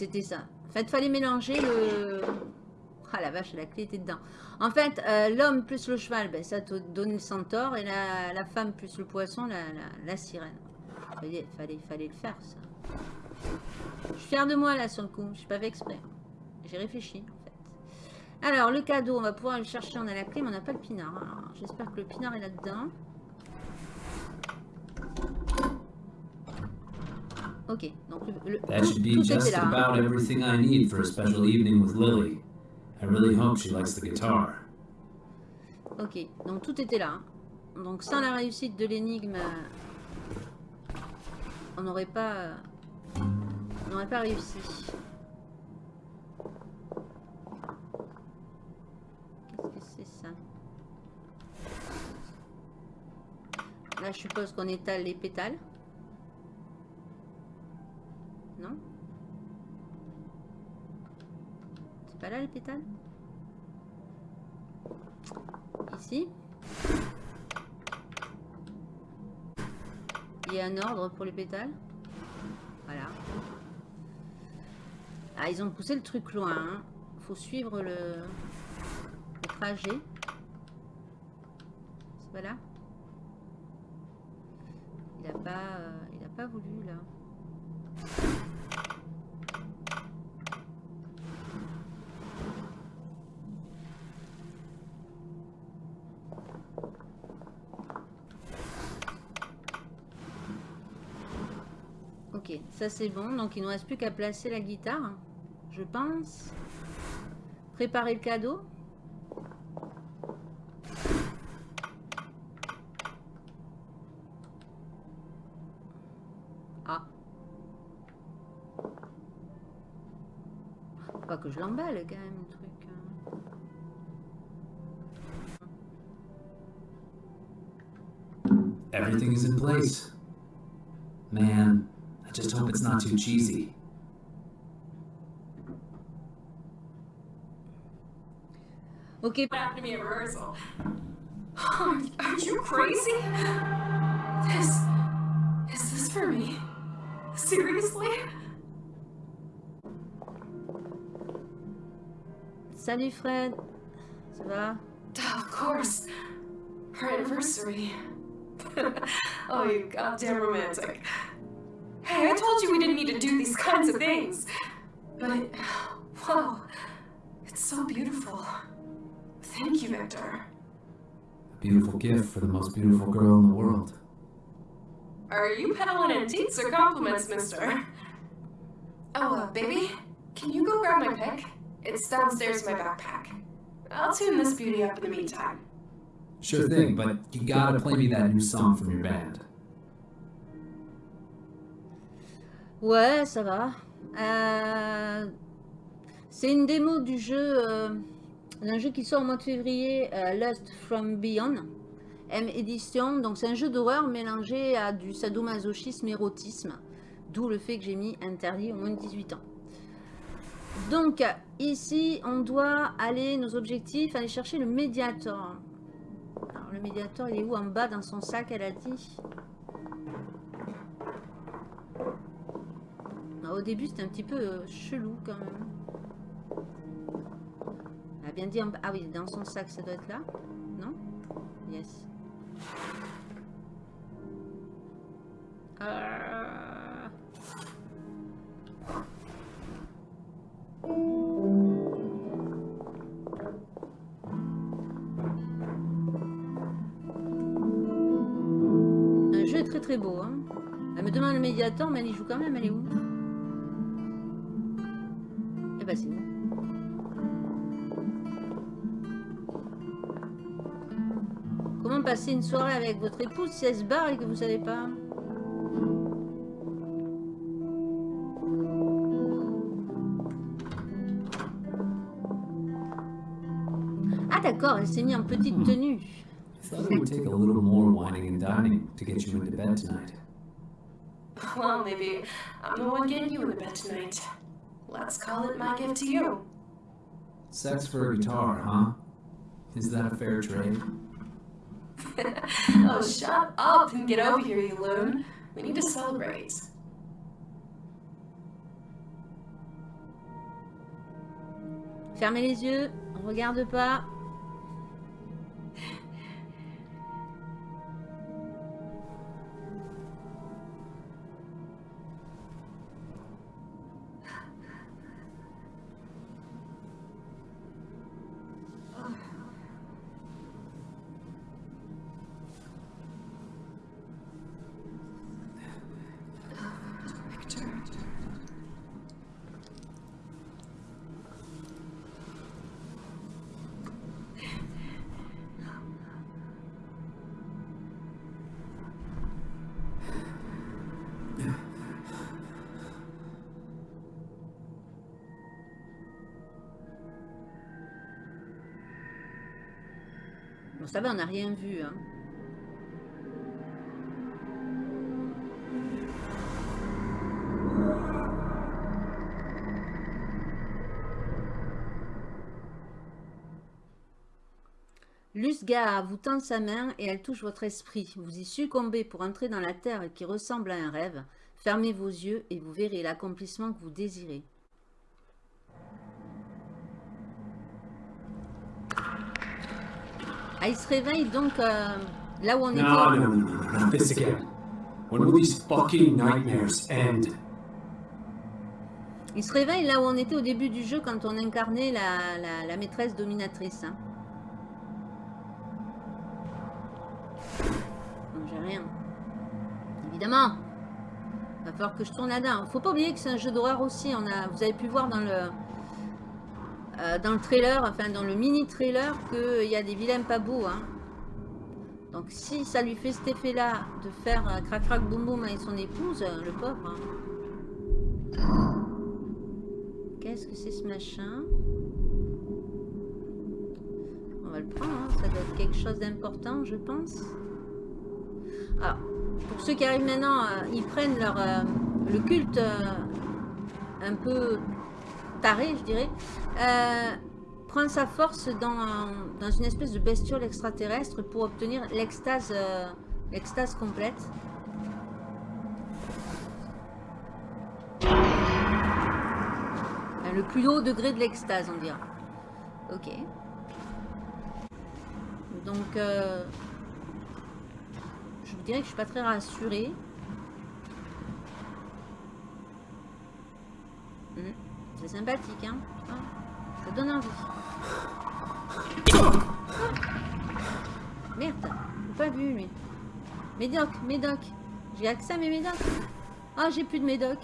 C'était ça. En fait, fallait mélanger le... Ah la vache, la clé était dedans. En fait, euh, l'homme plus le cheval, ben, ça te donne le centaure. Et la, femme plus le poisson, la, sirène. Fallait, fallait, le faire, ça. Je suis fière de moi, là, sur le coup. Je suis pas fait exprès. J'ai réfléchi, en fait. Alors, le cadeau, on va pouvoir le chercher. On a la clé, mais on n'a pas le pinard. J'espère que le pinard est là-dedans. Ok, donc le, That should be tout just là. about everything I need for a special evening with Lily. I really hope she likes the guitar. Ok, donc tout était là. Donc sans la réussite de l'énigme, on n'aurait pas, on n'aurait pas réussi. Qu'est-ce que c'est ça? Là, je suppose qu'on étale les pétales. Pas là les pétales Ici. Il y a un ordre pour les pétales? Voilà. Ah, ils ont poussé le truc loin. hein. Faut suivre le, trajet. C'est pas là? Il a pas, euh, il a pas voulu là. Ça c'est bon, donc il ne nous reste plus qu'à placer la guitare, je pense. Préparer le cadeau. Ah. Pas que je l'emballe quand même le truc. Hein. Everything is in place. Man, I just hope it's not too cheesy. Ok, What happened to me at rehearsal? Are, are you crazy? This. Is this for me? Seriously? salut Fred. Ça va Of course. Her anniversary. <laughs> oh, you goddamn romantic. Hey, I told you we didn't need to do these kinds of things. But, <sighs> wow, it's so beautiful. Thank you, Victor. A beautiful gift for the most beautiful girl in the world. Are you peddling antiques or compliments, mister? Oh, uh, baby, can you go grab my pick? It's downstairs in my backpack. I'll tune this beauty up in the meantime. Sure thing, but you gotta play me that new song from your band. Ouais, ça va. Euh, C'est une démo du jeu, euh, d'un jeu qui sort au mois de février, euh, Lust from Beyond, M édition. Donc c'est un jeu d'horreur mélangé à du sadomasochisme érotisme, d'où le fait que j'ai mis interdit au moins de 18 ans. Donc ici, on doit aller, nos objectifs, aller chercher le médiator. Alors le médiator, il est où En bas dans son sac, elle a dit? Au début, c'était un petit peu euh, chelou quand même. Elle a bien dit en. Ah oui, dans son sac, ça doit être là Non? Yes. Euh, Un jeu est très très beau. Hein. Elle me demande le médiator, mais elle y joue quand même. Elle est où? Où Comment passer une soirée avec votre épouse si elle se barre et que vous savez pas? Ah d'accord, elle s'est mise en petite tenue. I thought it would take a little more whining and dining to get you into bed tonight. Well, maybe I'm the one getting you into bed tonight. Let's call it my gift to you. Sex for a guitar, huh? Is that a fair trade? <laughs> oh, shut up and get over here, you loon. We need to celebrate. Fermez les yeux, regarde pas. On n'a rien vu. Hein. Lusga vous tend sa main et elle touche votre esprit. Vous y succombez pour entrer dans la terre qui ressemble à un rêve. Fermez vos yeux et vous verrez l'accomplissement que vous désirez. Ah, il se réveille donc euh, là où on était. No, no, no, no, not this again. When will these fucking nightmares end? Il se réveille là où on était au début du jeu quand on incarnait la, la- la maîtresse dominatrice. hein. Non, j'ai rien. Évidemment. Va falloir que je tourne là-dedans. Faut pas oublier que c'est un jeu d'horreur aussi. On a, vous avez pu voir dans le euh, dans le trailer, enfin dans le mini trailer, qu'il y a des vilains pas beaux. hein. Donc si ça lui fait cet effet-là de faire euh, crac crac boum boum avec son épouse, euh, le pauvre. hein. Qu'est-ce que c'est ce machin? On va le prendre, hein, ça doit être quelque chose d'important, je pense. Alors, pour ceux qui arrivent maintenant, ils prennent leur, le culte un peu taré, je dirais. Euh, prendre sa force dans, dans une espèce de bestiole extraterrestre pour obtenir l'extase euh, l'extase complète. Euh, Le plus haut degré de l'extase, on dira. Ok. Donc, euh, je vous dirais que je suis pas très rassurée. Hmm, C'est sympathique, hein. Ah, Ça donne envie. Ah. Merde, pas vu lui. Médoc, médoc. J'ai accès à mes médocs. Ah, j'ai plus de médoc.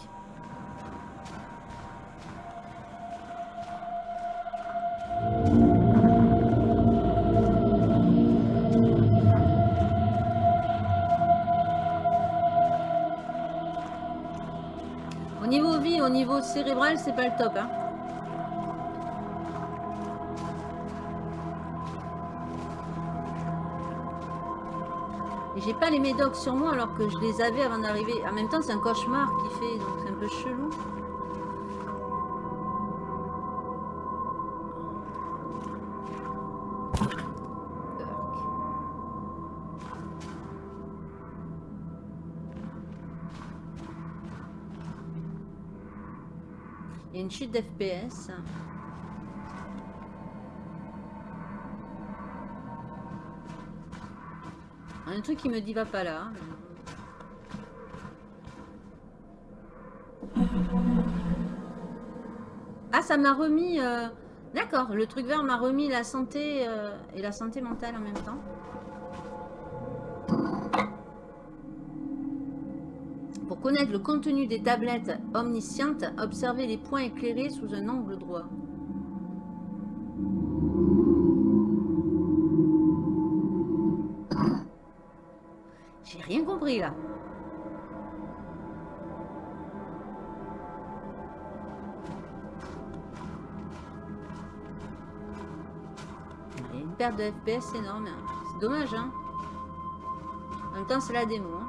Au niveau vie, au niveau cérébral, c'est pas le top. Hein. J'ai pas les médocs sur moi alors que je les avais avant d'arriver. En même temps, c'est un cauchemar qui fait, donc c'est un peu chelou. Il y a une chute d'FPS. Un truc qui me dit va pas là. Ah, ça m'a remis... euh, D'accord, le truc vert m'a remis la santé euh, et la santé mentale en même temps. Pour connaître le contenu des tablettes omniscientes, observez les points éclairés sous un angle droit. J'ai rien compris là. Il y a une perte de FPS énorme. hein. C'est dommage, hein. En même temps, c'est la démo. hein.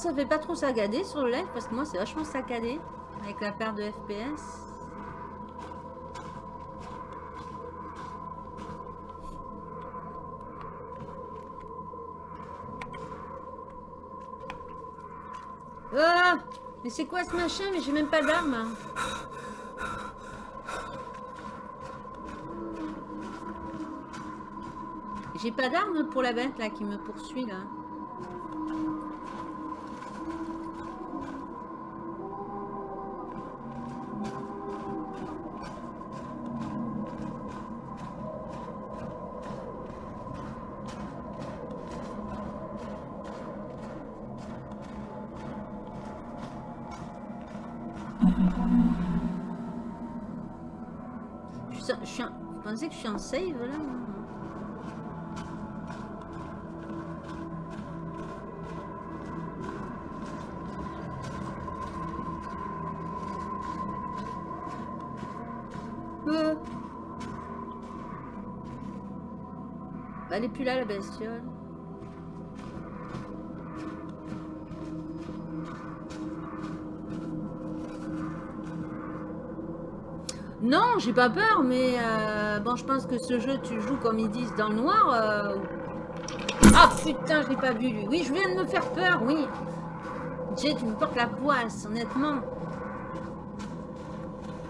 Ça fait pas trop saccader sur le live parce que moi c'est vachement saccadé avec la paire de FPS. Ah Mais c'est quoi ce machin? Mais j'ai même pas d'arme. J'ai pas d'arme pour la bête là qui me poursuit là. Save là Euh. Bah, elle est plus là la bestiole. Non, j'ai pas peur, mais euh, bon, je pense que ce jeu, tu joues comme ils disent dans le noir. euh. Ah putain, je pas vu lui. Oui, je viens de me faire peur, oui. Jay, tu me portes la poisse, honnêtement.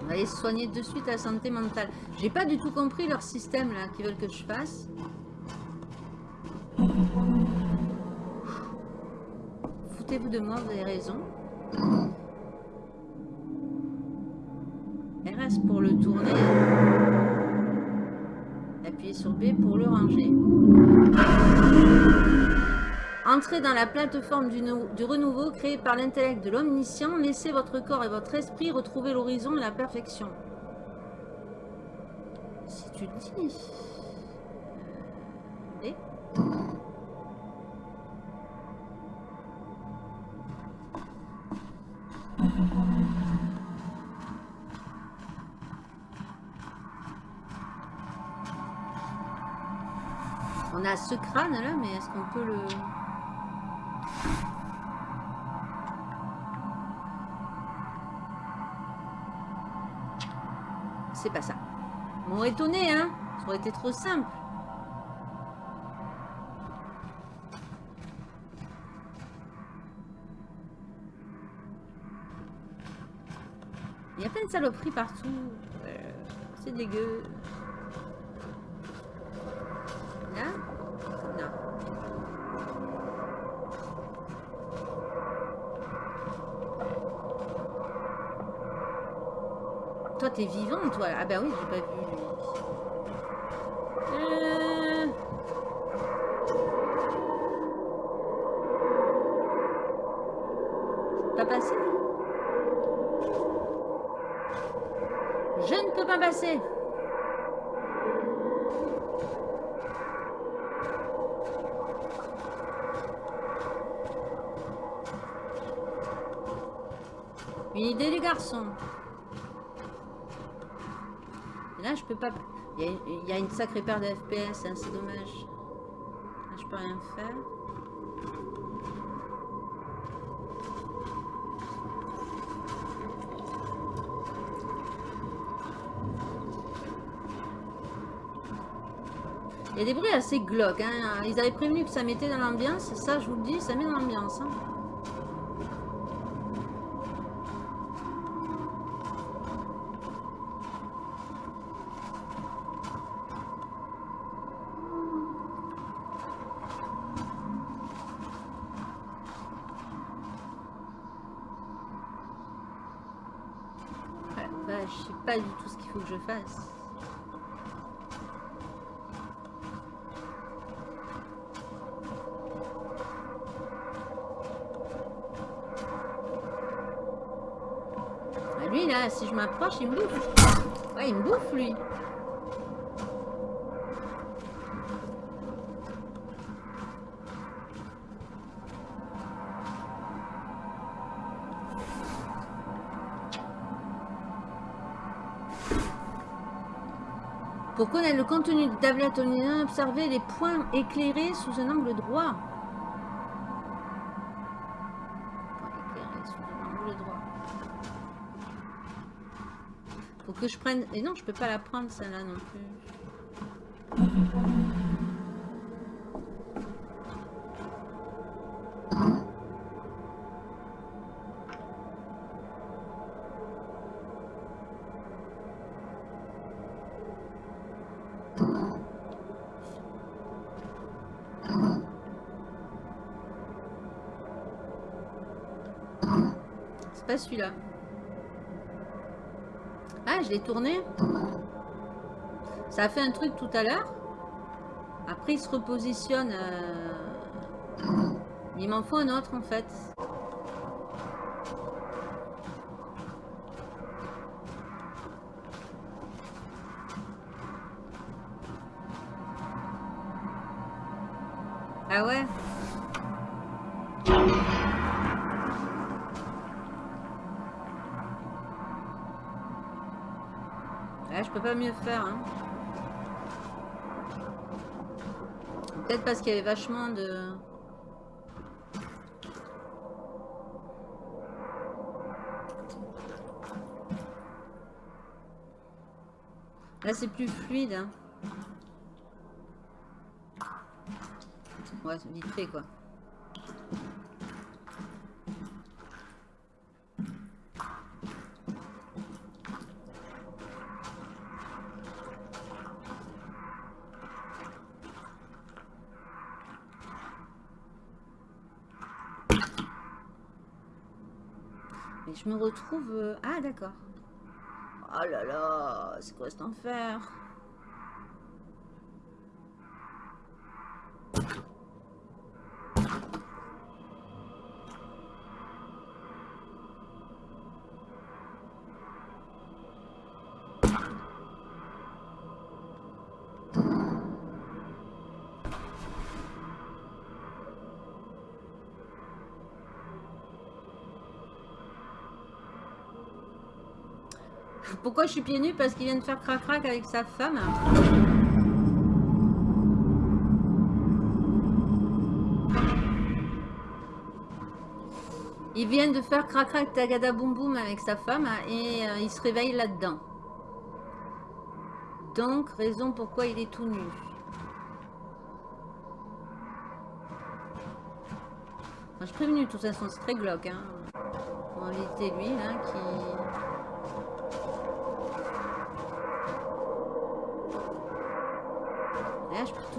On va soigner de suite la santé mentale. J'ai pas du tout compris leur système là qu'ils veulent que je fasse. foutez-vous de moi, vous avez raison. Pour le tourner. Appuyez sur B pour le ranger. Entrez dans la plateforme du, du renouveau créée par l'intellect de l'omniscient. Laissez votre corps et votre esprit retrouver l'horizon et la perfection. Si tu dis. Ce crâne là, mais est-ce qu'on peut le... C'est pas ça. M'aurait étonné, hein Ça aurait été trop simple. Il y a plein de saloperies partout. Euh, C'est dégueu. Là Non. Vivant, toi. Ah bah oui, j'ai pas vu. Euh... Pas passer Je ne peux pas passer. Une idée les garçons. Là je peux pas... Il y a, il y a une sacrée paire de FPS, hein, c'est dommage. Là, je peux rien faire. Il y a des bruits assez glauques. Hein. Ils avaient prévenu que ça mettait dans l'ambiance. Ça, je vous le dis, ça met dans l'ambiance. hein. Ce qu'il faut que je fasse. Ah, Lui là, si je m'approche, il me bouffe. Pour connaître le contenu de tablette online, observez les points éclairés sous un angle droit. Que je prenne... Et non, je peux pas la prendre celle-là non plus. Je tourné. Ça a fait un truc tout à l'heure. Après, il se repositionne. euh, Il m'en faut un autre, en fait. Ah ouais? Je peux pas mieux faire. Hein. Peut-être parce qu'il y avait vachement de... Là, c'est plus fluide. Hein. Ouais, vite fait, quoi. Me retrouve... euh, Ah, d'accord. Oh là là, c'est quoi cet enfer? Pourquoi je suis pieds nus Parce qu'il vient de faire crac-crac avec sa femme. Il vient de faire crac-crac tagada boum boum avec sa femme hein, et euh, il se réveille là-dedans. Donc, raison pourquoi il est tout nu. Moi, je prévenu, de toute façon, c'est très glauque. Hein. En réalité, lui, là, qui...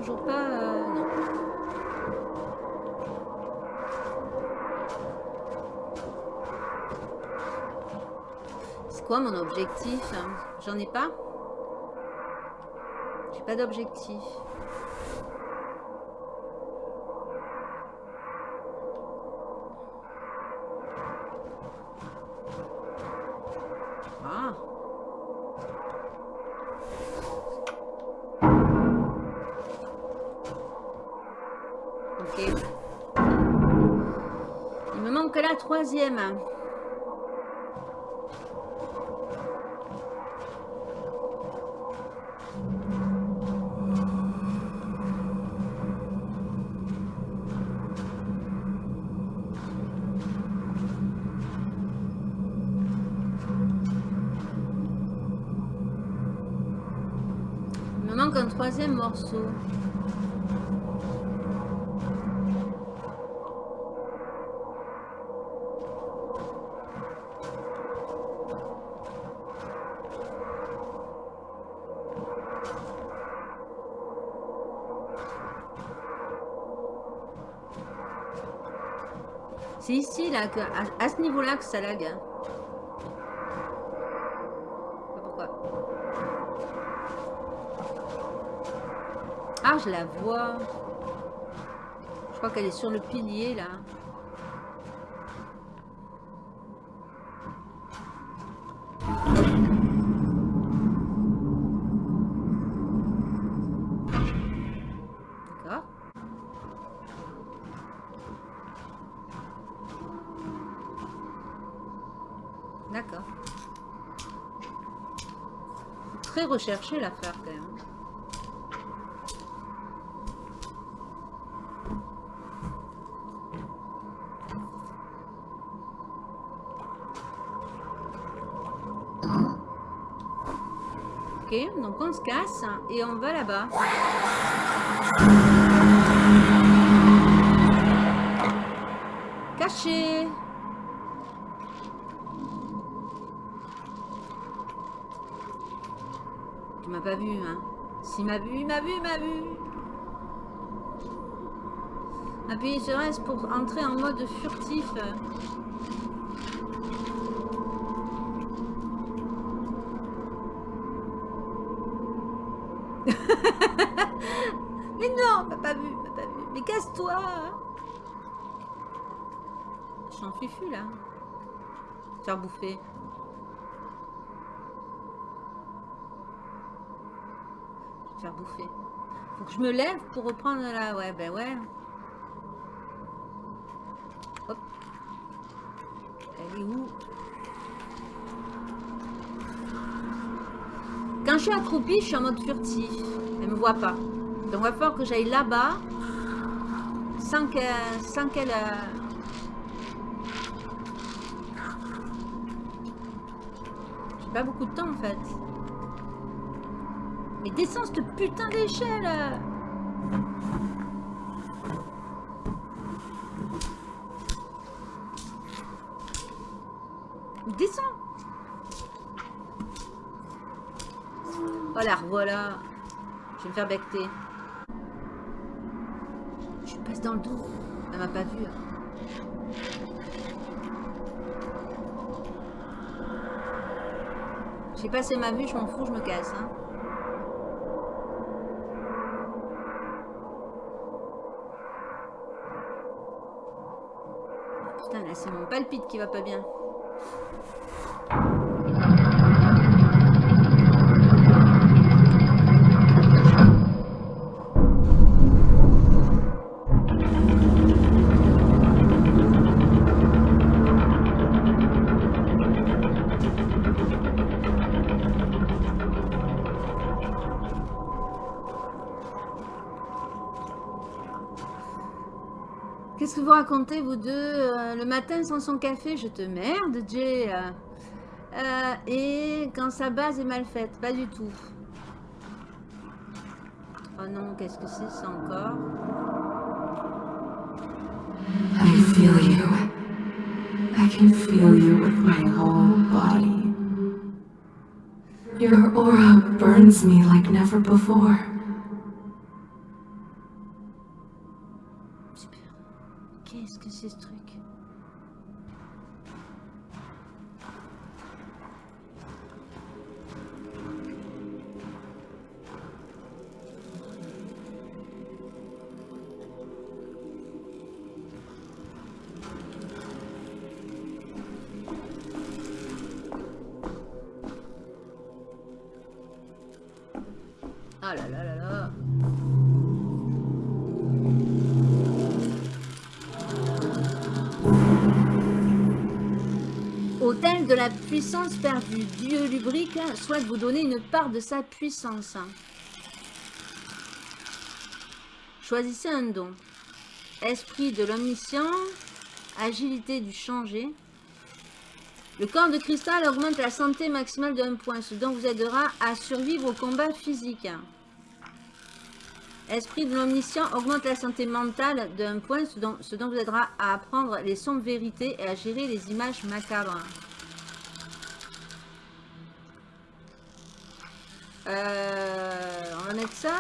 toujours pas... euh, non. C'est quoi mon objectif hein? J'en ai pas? J'ai pas d'objectif. La troisième. Me manque un troisième morceau. À, ce niveau-là que ça lag. hein. Pas Pourquoi Ah, je la vois. Je crois qu'elle est sur le pilier, là. Très recherché l'affaire quand même. Ok, donc on se casse et on va là-bas. Caché Pas vu, hein S'il m'a vu, il m'a vu, il m'a vu Appuyez sur S pour entrer en mode furtif. <laughs> Mais non, pas vu, pas vu. Mais casse-toi Je suis en fufu là. Faire bouffer. Faire bouffer. Faut que je me lève pour reprendre la... Ouais, ben ouais. Hop. Elle est où? Quand je suis accroupie, je suis en mode furtif. Elle me voit pas. Donc il va falloir que j'aille là-bas sans qu'elle... Sans qu'elle... euh, J'ai pas beaucoup de temps en fait. Mais descends cette putain d'échelle Descends Voilà, revoilà. Je vais me faire becter. Je passe dans le dos. Elle m'a pas vu. hein. J'ai passé ma vue, je m'en fous, je me casse. Hein. Qui va pas bien. Racontez, vous deux euh, Le matin sans son café, je te merde, Jay. Euh, euh, et quand sa base est mal faite, pas du tout. Oh non, qu'est-ce que c'est ça encore? I feel you. I can feel you with my whole body. Your aura burns me like never before. Ah là là Hôtel de la puissance perdue. Dieu lubrique souhaite vous donner une part de sa puissance. Choisissez un don. Esprit de l'omniscient. Agilité du changer. Le corps de cristal augmente la santé maximale 1 point, ce dont vous aidera à survivre au combat physique. Esprit de l'omniscient augmente la santé mentale 1 point, ce dont, ce dont vous aidera à apprendre les sombres vérités et à gérer les images macabres. Euh, on va mettre ça.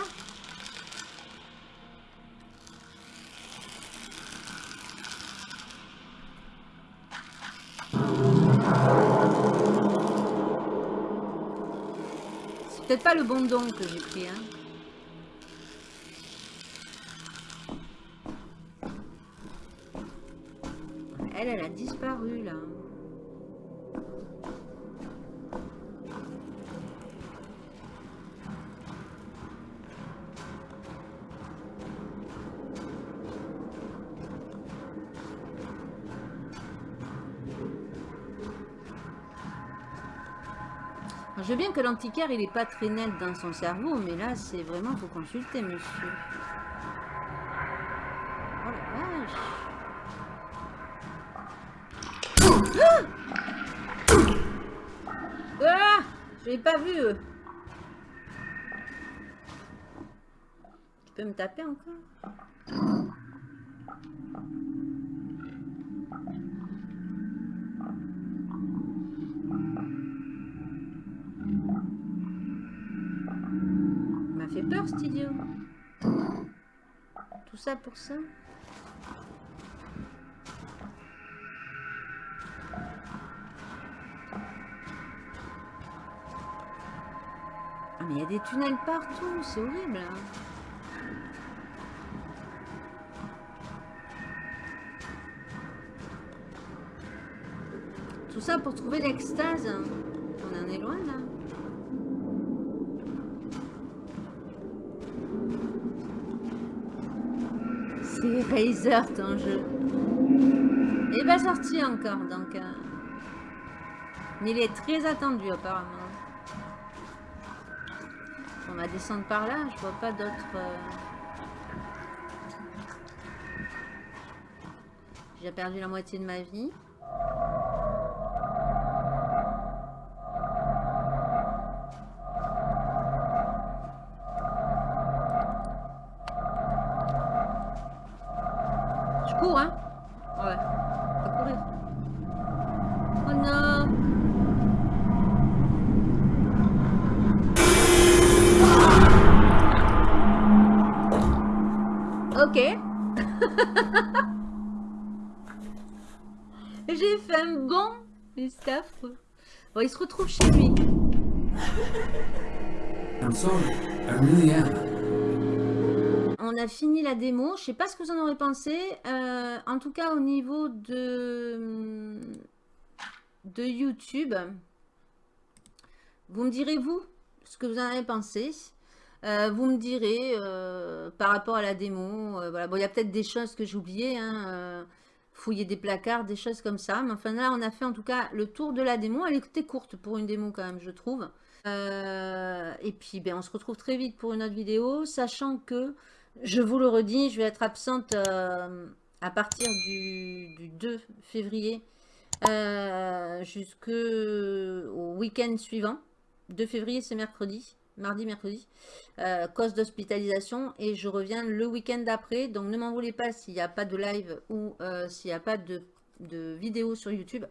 C'est peut-être pas le bon don que j'ai pris, hein. Elle, a disparu, là. Je veux bien que l'antiquaire, il est pas très net dans son cerveau, mais là, c'est vraiment, faut consulter, monsieur. L'ai pas vu. eux. Tu peux me taper encore? M'a fait peur cet idiot. Tout ça pour ça Ah mais il y a des tunnels partout, c'est horrible. hein. Tout ça pour trouver l'extase. On en est loin là. C'est Razer ton jeu. Et pas sorti encore donc. euh, Il est très attendu apparemment. Va descendre par là, je vois pas d'autres. euh, J'ai perdu la moitié de ma vie. Bon. Il se retrouve chez lui. I'm sorry. I really am. On a fini la démo. Je sais pas ce que vous en aurez pensé. Euh, en tout cas, au niveau de, de YouTube, vous me direz, vous, ce que vous en avez pensé. Euh, vous me direz euh, par rapport à la démo. voilà. Bon, il y a peut-être des choses que j'ai oubliées. hein, fouiller des placards, des choses comme ça. Mais enfin, là, on a fait en tout cas le tour de la démo. Elle était courte pour une démo quand même, je trouve. Euh, et puis, ben, on se retrouve très vite pour une autre vidéo, sachant que, je vous le redis, je vais être absente euh, à partir du, du 2 février euh, jusqu'au week-end suivant. 2 février, c'est mercredi, mardi, mercredi, euh, cause d'hospitalisation. Et je reviens le week-end d'après. Donc, ne m'en voulez pas s'il n'y a pas de live ou euh, s'il n'y a pas de, de vidéo sur YouTube.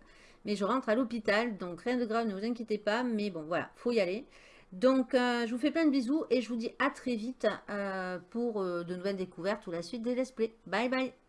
Mais je rentre à l'hôpital, donc rien de grave, ne vous inquiétez pas. Mais bon, voilà, faut y aller. Donc, euh, je vous fais plein de bisous et je vous dis à très vite pour de nouvelles découvertes ou la suite des let's play. Bye bye